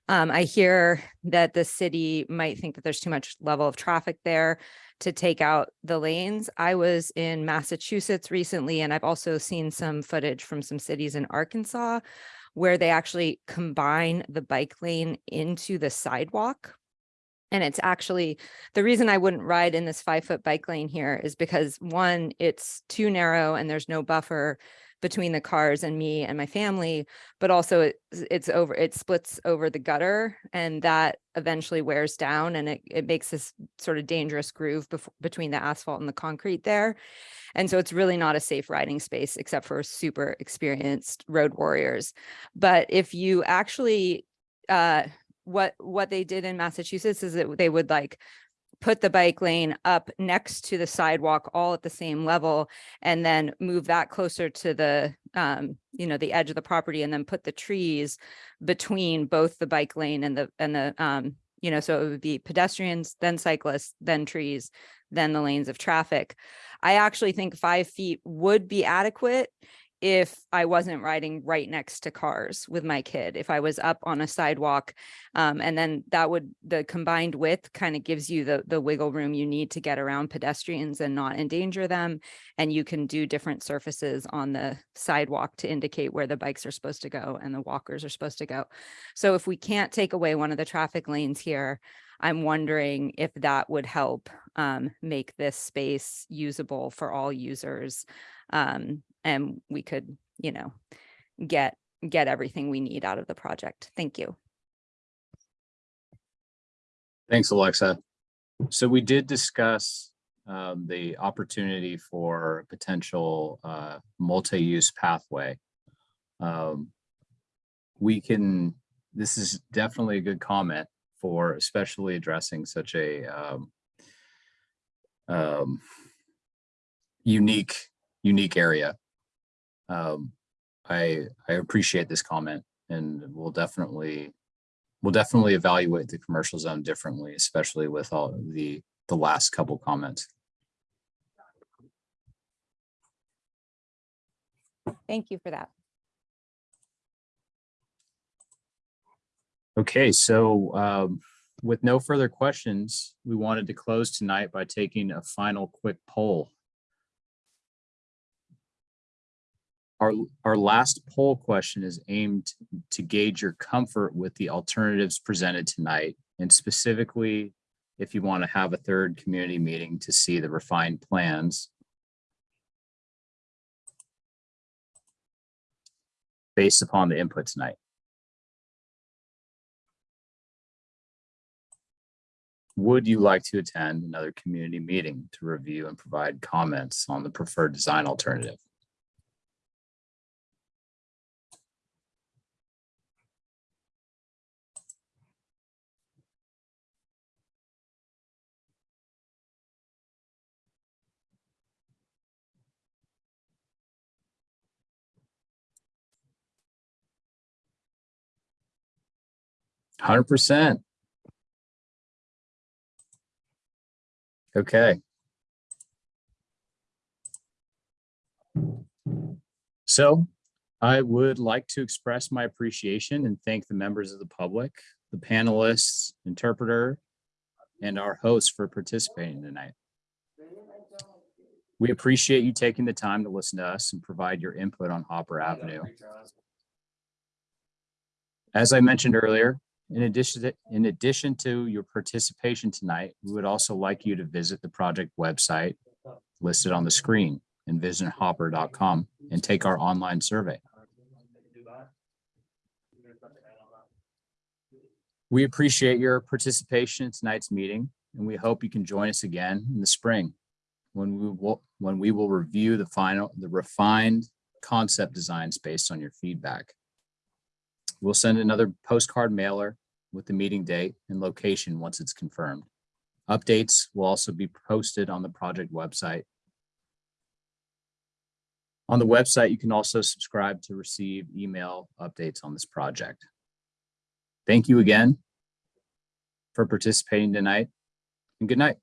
Um, I hear that the city might think that there's too much level of traffic there to take out the lanes. I was in Massachusetts recently, and I've also seen some footage from some cities in Arkansas where they actually combine the bike lane into the sidewalk. And it's actually, the reason I wouldn't ride in this five foot bike lane here is because one, it's too narrow and there's no buffer between the cars and me and my family, but also it, it's over, it splits over the gutter and that eventually wears down and it, it makes this sort of dangerous groove between the asphalt and the concrete there. And so it's really not a safe riding space except for super experienced road warriors. But if you actually, uh, what, what they did in Massachusetts is that they would like put the bike lane up next to the sidewalk all at the same level and then move that closer to the um you know the edge of the property and then put the trees between both the bike lane and the and the um you know so it would be pedestrians then cyclists then trees then the lanes of traffic. I actually think five feet would be adequate if I wasn't riding right next to cars with my kid, if I was up on a sidewalk. Um, and then that would, the combined width kind of gives you the, the wiggle room you need to get around pedestrians and not endanger them. And you can do different surfaces on the sidewalk to indicate where the bikes are supposed to go and the walkers are supposed to go. So if we can't take away one of the traffic lanes here, I'm wondering if that would help um, make this space usable for all users. Um, and we could, you know, get get everything we need out of the project. Thank you. Thanks, Alexa. So we did discuss um, the opportunity for potential uh, multi-use pathway. Um, we can, this is definitely a good comment for especially addressing such a um, um, unique, unique area. Um, I, I appreciate this comment and we'll definitely we'll definitely evaluate the commercial zone differently, especially with all the, the last couple comments. Thank you for that. Okay, so um, with no further questions, we wanted to close tonight by taking a final quick poll. Our, our last poll question is aimed to gauge your comfort with the alternatives presented tonight. And specifically, if you want to have a third community meeting to see the refined plans. Based upon the input tonight. Would you like to attend another community meeting to review and provide comments on the preferred design alternative? Hundred percent. Okay. So I would like to express my appreciation and thank the members of the public, the panelists, interpreter, and our hosts for participating tonight. We appreciate you taking the time to listen to us and provide your input on Hopper Avenue. As I mentioned earlier, in addition, to, in addition to your participation tonight, we would also like you to visit the project website listed on the screen, envisionhopper.com, and take our online survey. We appreciate your participation in tonight's meeting, and we hope you can join us again in the spring when we will when we will review the final the refined concept designs based on your feedback. We'll send another postcard mailer with the meeting date and location once it's confirmed. Updates will also be posted on the project website. On the website, you can also subscribe to receive email updates on this project. Thank you again for participating tonight and good night.